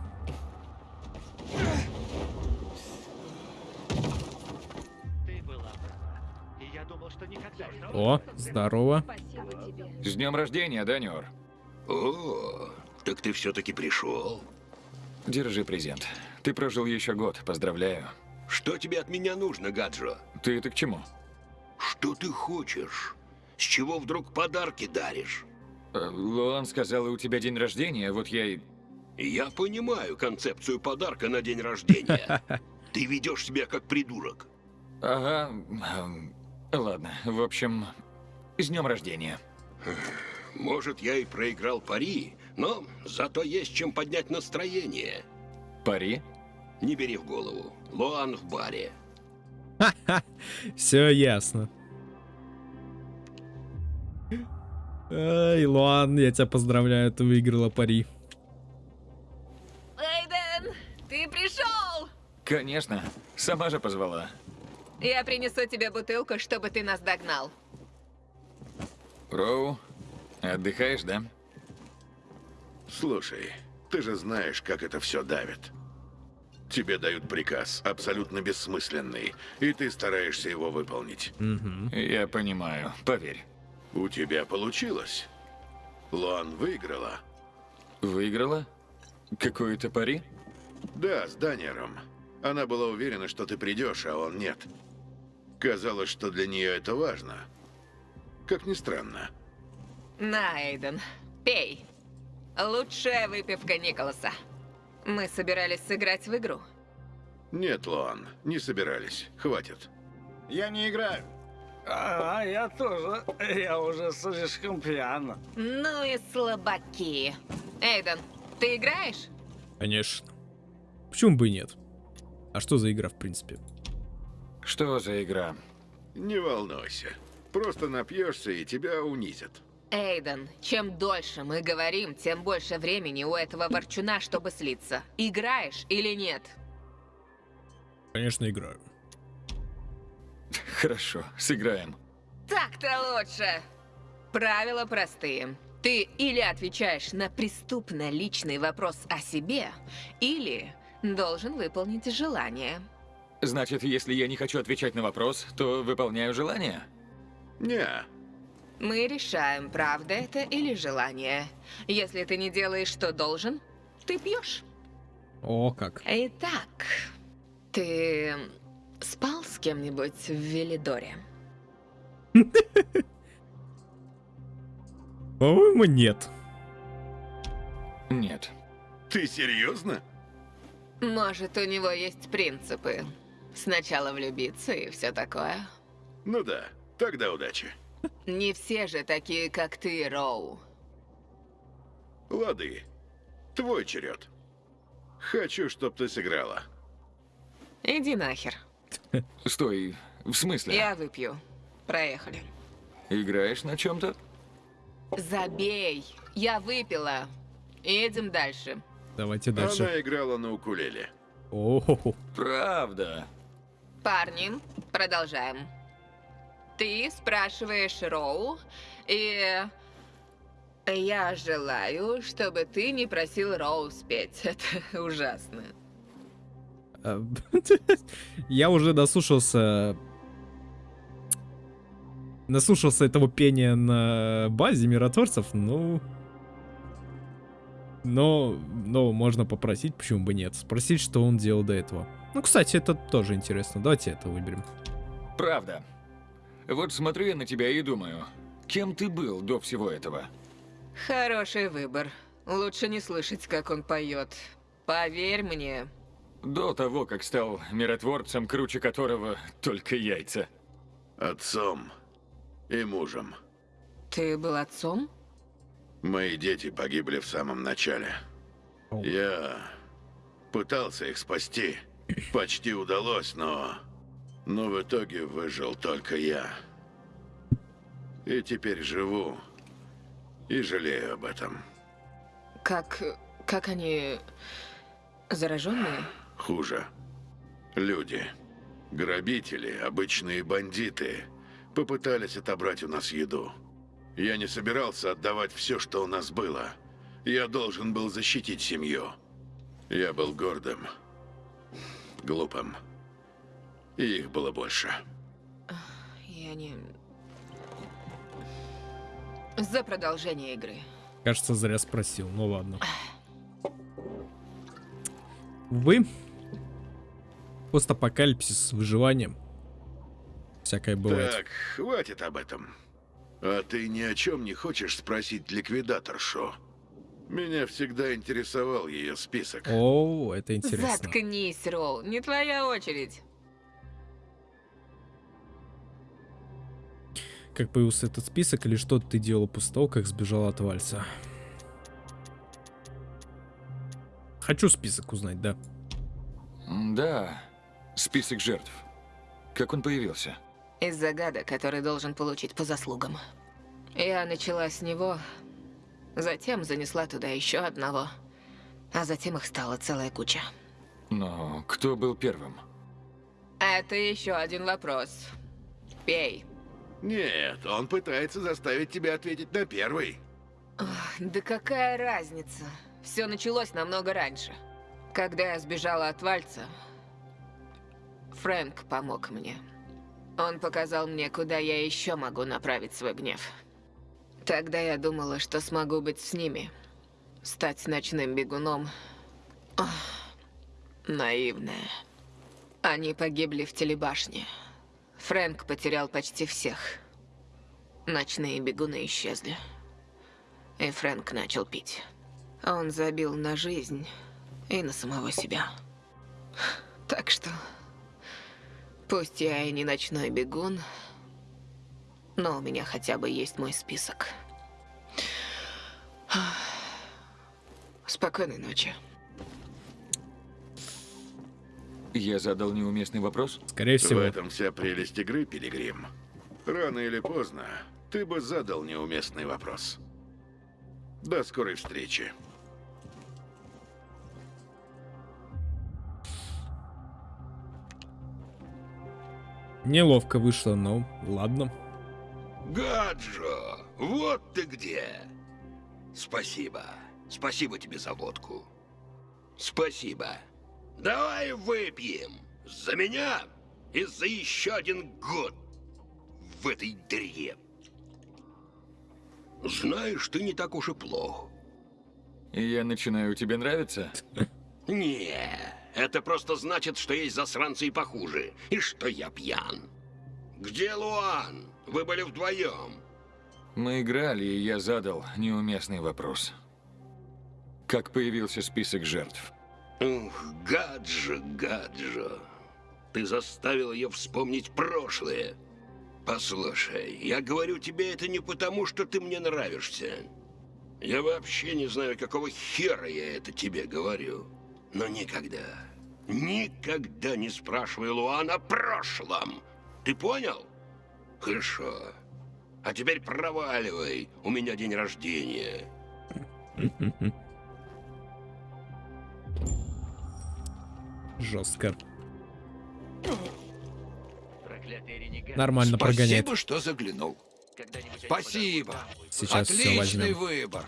О, здорово. С днем рождения, Даниор. О, так ты все-таки пришел. Держи презент. Ты прожил еще год, поздравляю. Что тебе от меня нужно, Гаджо? Ты это к чему? Что ты хочешь? С чего вдруг подарки даришь? Луан сказал, у тебя день рождения, вот я и... Я понимаю концепцию подарка на день рождения. Ты ведешь себя как придурок. Ага, эм, ладно, в общем, с днем рождения. Может, я и проиграл пари, но зато есть чем поднять настроение. Пари? Не бери в голову. Луан в баре. Все ясно. Ай, Луан, я тебя поздравляю, ты выиграла пари. Эйден, ты пришел! Конечно, сама же позвала. Я принесу тебе бутылку, чтобы ты нас догнал. Роу, отдыхаешь, да? Слушай, ты же знаешь, как это все давит. Тебе дают приказ, абсолютно бессмысленный, и ты стараешься его выполнить. Я понимаю, поверь. У тебя получилось. Луан выиграла. Выиграла? Какое-то пари? Да, с Даниером. Она была уверена, что ты придешь, а он нет. Казалось, что для нее это важно. Как ни странно. На, Эйден, пей. Лучшая выпивка Николаса. Мы собирались сыграть в игру. Нет, Луан, не собирались. Хватит. Я не играю. А, я тоже. Я уже слишком пьян. Ну и слабаки. Эйден, ты играешь? Конечно. Почему бы и нет? А что за игра, в принципе? Что за игра? Не волнуйся. Просто напьешься, и тебя унизят. Эйден, чем дольше мы говорим, тем больше времени у этого ворчуна, чтобы слиться. Играешь или нет? Конечно, играю. Хорошо, сыграем. Так-то лучше. Правила простые. Ты или отвечаешь на преступно личный вопрос о себе, или должен выполнить желание. Значит, если я не хочу отвечать на вопрос, то выполняю желание? Не. Мы решаем, правда это или желание. Если ты не делаешь, что должен, ты пьешь. О, как. Итак, ты спал с кем-нибудь в Велидоре? По-моему, нет. Нет. Ты серьезно? Может, у него есть принципы. Сначала влюбиться и все такое. Ну да, тогда удачи. Не все же такие, как ты, Роу. Лады. Твой черед. Хочу, чтоб ты сыграла. Иди нахер. Стой, в смысле? Я выпью. Проехали. Играешь на чем-то? Забей. Я выпила. Едем дальше. Давайте дальше. Она играла на укулеле. О, Правда. Парни, продолжаем. Ты спрашиваешь Роу, и я желаю, чтобы ты не просил Роу спеть. Это ужасно. Я уже наслушался... Наслушался этого пения на базе миротворцев, ну... Но, но можно попросить, почему бы нет. Спросить, что он делал до этого. Ну, кстати, это тоже интересно. Давайте это выберем. Правда. Вот смотрю я на тебя и думаю, кем ты был до всего этого? Хороший выбор. Лучше не слышать, как он поет. Поверь мне. До того, как стал миротворцем, круче которого только яйца. Отцом и мужем. Ты был отцом? Мои дети погибли в самом начале. Я пытался их спасти. Почти удалось, но... Но в итоге выжил только я. И теперь живу. И жалею об этом. Как... как они... зараженные? Хуже. Люди. Грабители, обычные бандиты. Попытались отобрать у нас еду. Я не собирался отдавать все, что у нас было. Я должен был защитить семью. Я был гордым. Глупым. И их было больше. Я не... За продолжение игры. Кажется, зря спросил. Ну ладно. Увы. Постапокалипсис с выживанием. Всякое бывает. Так, хватит об этом. А ты ни о чем не хочешь спросить ликвидаторшу? Меня всегда интересовал ее список. О, это интересно. Заткнись, Роу. Не твоя очередь. Как появился этот список или что ты делал после того, как сбежал от Вальса? Хочу список узнать, да. Да, список жертв. Как он появился? Из загадок, который должен получить по заслугам. Я начала с него, затем занесла туда еще одного, а затем их стала целая куча. Но кто был первым? Это еще один вопрос. Пей. Нет, он пытается заставить тебя ответить на первый. Ох, да какая разница? Все началось намного раньше. Когда я сбежала от Вальца, Фрэнк помог мне. Он показал мне, куда я еще могу направить свой гнев. Тогда я думала, что смогу быть с ними. Стать ночным бегуном. Ох, наивная. Они погибли в телебашне. Фрэнк потерял почти всех. Ночные бегуны исчезли. И Фрэнк начал пить. Он забил на жизнь и на самого себя. Так что... Пусть я и не ночной бегун, но у меня хотя бы есть мой список. Спокойной ночи. Я задал неуместный вопрос? Скорее В этом вся прелесть игры, Пилигрим. Рано или поздно ты бы задал неуместный вопрос. До скорой встречи. Неловко вышло, но ладно. Гаджо, вот ты где. Спасибо. Спасибо тебе за водку. Спасибо. Давай выпьем. За меня и за еще один год в этой дыре. Знаешь, ты не так уж и плох. И я начинаю тебе нравиться? Не, это просто значит, что есть засранцы и похуже, и что я пьян. Где Луан? Вы были вдвоем. Мы играли, и я задал неуместный вопрос. Как появился список жертв? Ух, Гаджо, Гаджо. Ты заставил ее вспомнить прошлое. Послушай, я говорю тебе это не потому, что ты мне нравишься. Я вообще не знаю, какого хера я это тебе говорю. Но никогда, никогда не спрашивай Луан о прошлом. Ты понял? Хорошо. А теперь проваливай. У меня день рождения. Жестко. Нормально прогоняет. Спасибо, что заглянул. Спасибо. Сейчас Отличный возьмем. выбор.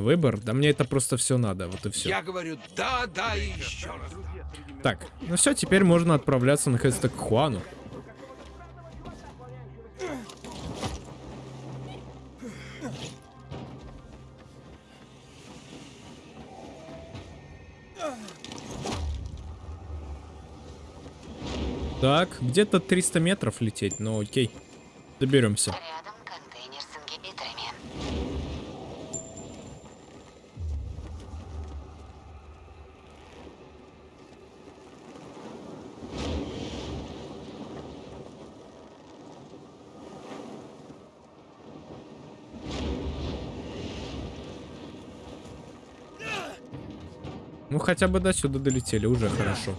Выбор? Да мне это просто все надо, вот и все. Я говорю да, да и еще раз. Так, ну все, теперь можно отправляться наконец-то к Хуану. Так, где-то 300 метров лететь, но окей. Доберемся. Ну хотя бы до сюда долетели, уже хорошо.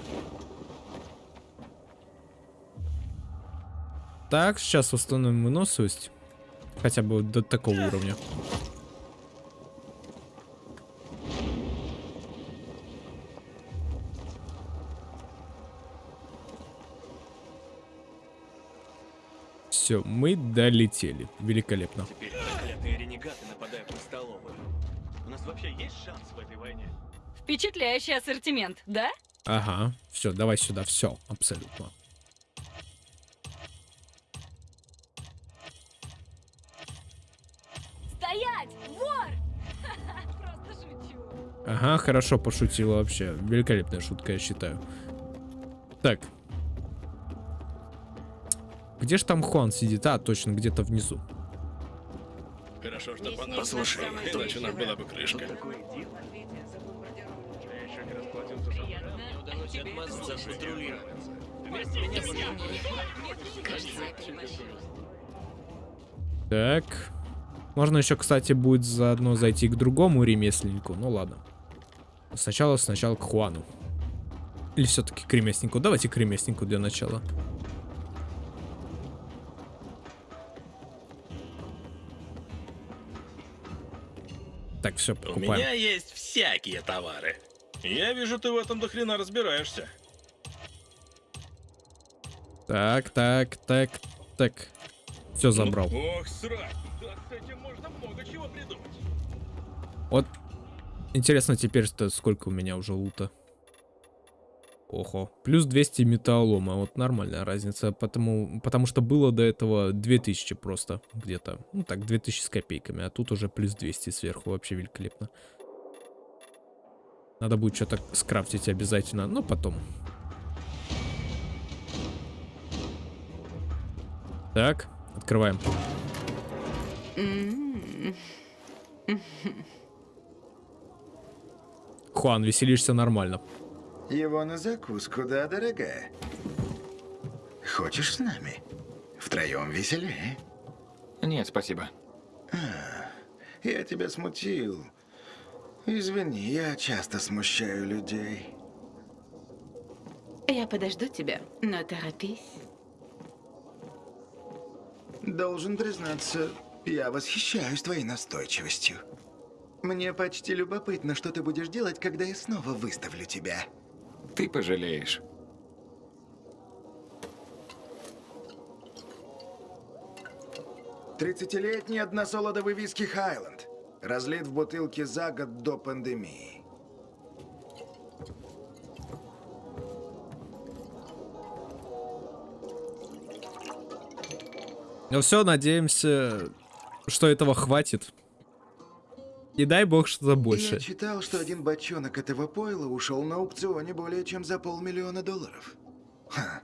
Так, сейчас восстановим выносливость. Хотя бы до такого уровня. Все, мы долетели. Великолепно. Теперь ренегаты нападают на столовую. У нас вообще есть шанс в этой войне? Впечатляющий ассортимент, да? Ага, все, давай сюда, все, абсолютно. Стоять! Вор! Просто шучу. Ага, хорошо пошутила вообще. Великолепная шутка, я считаю. Так. Где ж там Хуан сидит? А, точно, где-то внизу. Хорошо, что по Послушай, иначе нам была бы крышка. Удалось отмазаться от патрулирования. Так. Можно еще, кстати, будет заодно зайти к другому ремесленнику. Ну ладно. Сначала, сначала к Хуану. Или все-таки к ремесленнику? Давайте к ремесленнику для начала. Так, все, У покупаем. меня есть всякие товары. Я вижу, ты в этом до хрена разбираешься. Так, так, так, так. Все забрал. Ох, срать. Да с этим можно много чего придумать. Вот. Интересно теперь-то сколько у меня уже лута. Ого. Плюс 200 металлолома. Вот нормальная разница. Потому, потому что было до этого 2000 просто где-то. Ну так, 2000 с копейками. А тут уже плюс 200 сверху. Вообще великолепно. Надо будет что-то скрафтить обязательно. Но потом. Так, открываем. Хуан, веселишься нормально. Его на закуску, да, дорогая? Хочешь с нами? Втроем веселее. Нет, спасибо. Я тебя смутил. Извини, я часто смущаю людей. Я подожду тебя, но торопись. Должен признаться, я восхищаюсь твоей настойчивостью. Мне почти любопытно, что ты будешь делать, когда я снова выставлю тебя. Ты пожалеешь. Тридцатилетний односолодовый виски Хайленд. Разлит в бутылке за год до пандемии. Ну все, надеемся, что этого хватит. И дай бог что-то больше. Я читал, что один бочонок этого пойла ушел на аукционе более чем за полмиллиона долларов. Ха,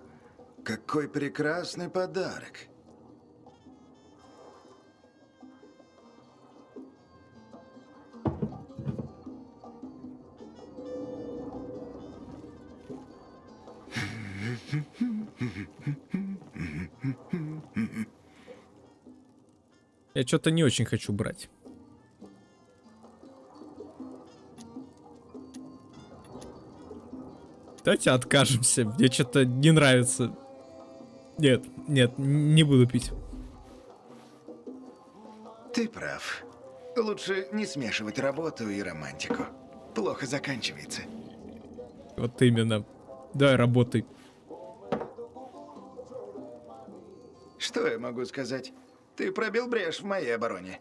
какой прекрасный подарок. Я что-то не очень хочу брать. Давайте откажемся. Мне что-то не нравится. Нет, нет, не буду пить. Ты прав. Лучше не смешивать работу и романтику. Плохо заканчивается. Вот именно. Давай работай. Что я могу сказать? Ты пробил брешь в моей обороне.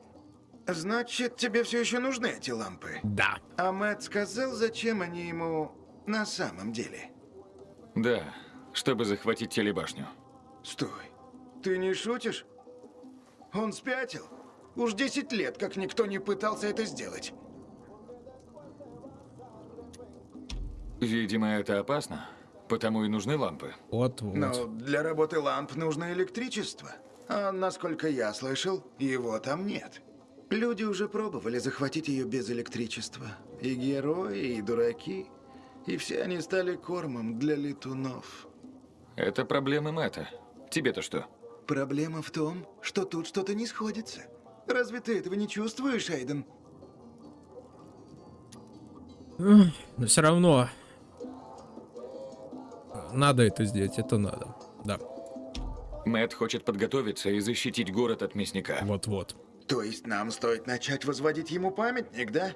Значит, тебе все еще нужны эти лампы? Да. А Мэтт сказал, зачем они ему на самом деле? Да, чтобы захватить телебашню. Стой. Ты не шутишь? Он спятил? Уж 10 лет, как никто не пытался это сделать. Видимо, это опасно, потому и нужны лампы. Вот, вот. Но для работы ламп нужно электричество. А насколько я слышал, его там нет. Люди уже пробовали захватить ее без электричества. И герои, и дураки. И все они стали кормом для летунов. Это проблемы Мэтта. Тебе-то что? Проблема в том, что тут что-то не сходится. Разве ты этого не чувствуешь, Эйден? Но все равно надо это сделать, это надо. Да. Мэтт хочет подготовиться и защитить город от мясника. Вот-вот. То есть нам стоит начать возводить ему памятник, да?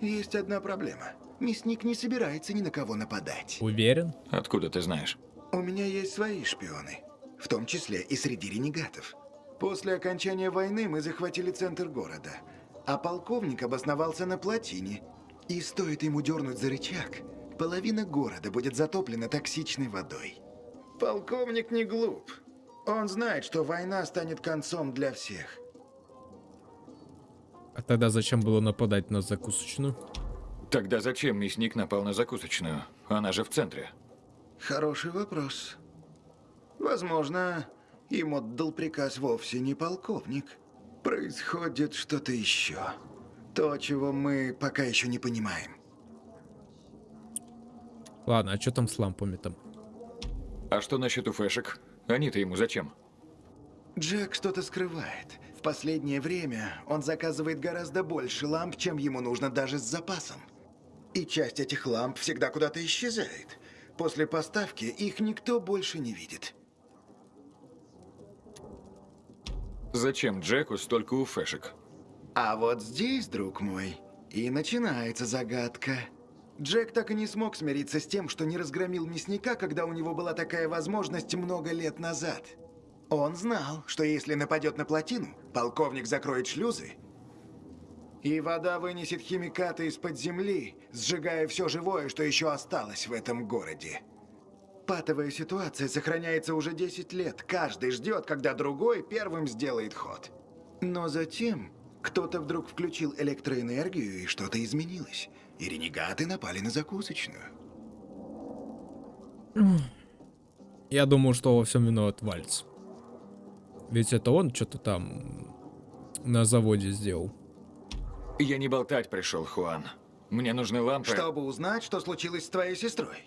Есть одна проблема. Мясник не собирается ни на кого нападать. Уверен? Откуда ты знаешь? У меня есть свои шпионы. В том числе и среди ренегатов. После окончания войны мы захватили центр города. А полковник обосновался на плотине. И стоит ему дернуть за рычаг, половина города будет затоплена токсичной водой. Полковник не глуп. Он знает, что война станет концом для всех. А тогда зачем было нападать на закусочную? Тогда зачем мясник напал на закусочную? Она же в центре. Хороший вопрос. Возможно, им отдал приказ вовсе не полковник. Происходит что-то еще. То, чего мы пока еще не понимаем. Ладно, а что там с лампами там? А что насчет уфешек? Они-то ему зачем? Джек что-то скрывает. В последнее время он заказывает гораздо больше ламп, чем ему нужно даже с запасом. И часть этих ламп всегда куда-то исчезает. После поставки их никто больше не видит. Зачем Джеку столько уфешек? А вот здесь, друг мой, и начинается загадка. Джек так и не смог смириться с тем, что не разгромил мясника, когда у него была такая возможность много лет назад. Он знал, что если нападет на плотину, полковник закроет шлюзы, и вода вынесет химикаты из-под земли, сжигая все живое, что еще осталось в этом городе. Патовая ситуация сохраняется уже 10 лет. Каждый ждет, когда другой первым сделает ход. Но затем кто-то вдруг включил электроэнергию, и что-то изменилось. И ренегаты напали на закусочную. Я думаю, что во всем виноват Вальц. Ведь это он что-то там на заводе сделал. Я не болтать пришел, Хуан. Мне нужны лампы. Чтобы узнать, что случилось с твоей сестрой.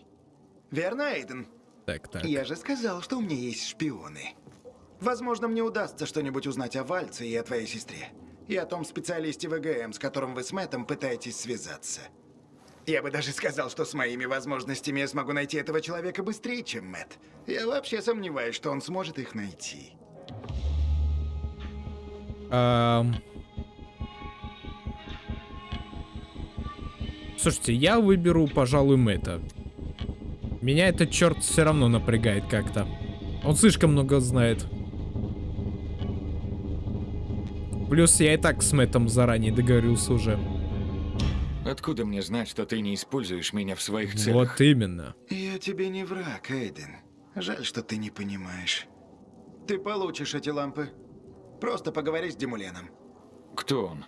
Верно, Эйден? Так, так. Я же сказал, что у меня есть шпионы. Возможно, мне удастся что-нибудь узнать о Вальце и о твоей сестре. И о том специалисте ВГМ, с которым вы с Мэттом пытаетесь связаться. Я бы даже сказал, что с моими возможностями я смогу найти этого человека быстрее, чем Мэтт. Я вообще сомневаюсь, что он сможет их найти. Ам. Слушайте, я выберу, пожалуй, Мэтта. Меня этот черт все равно напрягает как-то. Он слишком много знает. Плюс я и так с Мэттом заранее договорился уже. Откуда мне знать, что ты не используешь меня в своих целях? Вот именно. Я тебе не враг, Эйден. Жаль, что ты не понимаешь. Ты получишь эти лампы. Просто поговори с Демуленом. Кто он?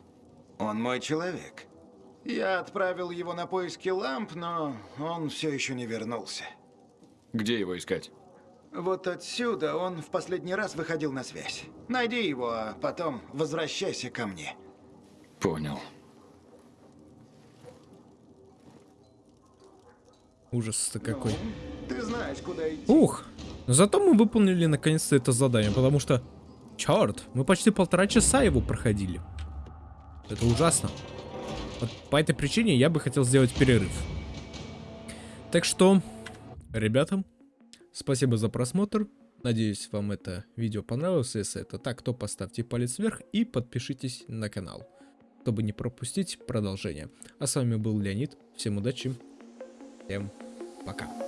Он мой человек. Я отправил его на поиски ламп, но он все еще не вернулся. Где его искать? Вот отсюда он в последний раз выходил на связь. Найди его, а потом возвращайся ко мне. Понял. Ужас-то какой. Ты знаешь, куда идти. Ух, зато мы выполнили наконец-то это задание, потому что... Черт, мы почти полтора часа его проходили. Это ужасно. Вот по этой причине я бы хотел сделать перерыв. Так что, ребятам. Спасибо за просмотр. Надеюсь, вам это видео понравилось. Если это так, то поставьте палец вверх и подпишитесь на канал, чтобы не пропустить продолжение. А с вами был Леонид. Всем удачи. Всем пока.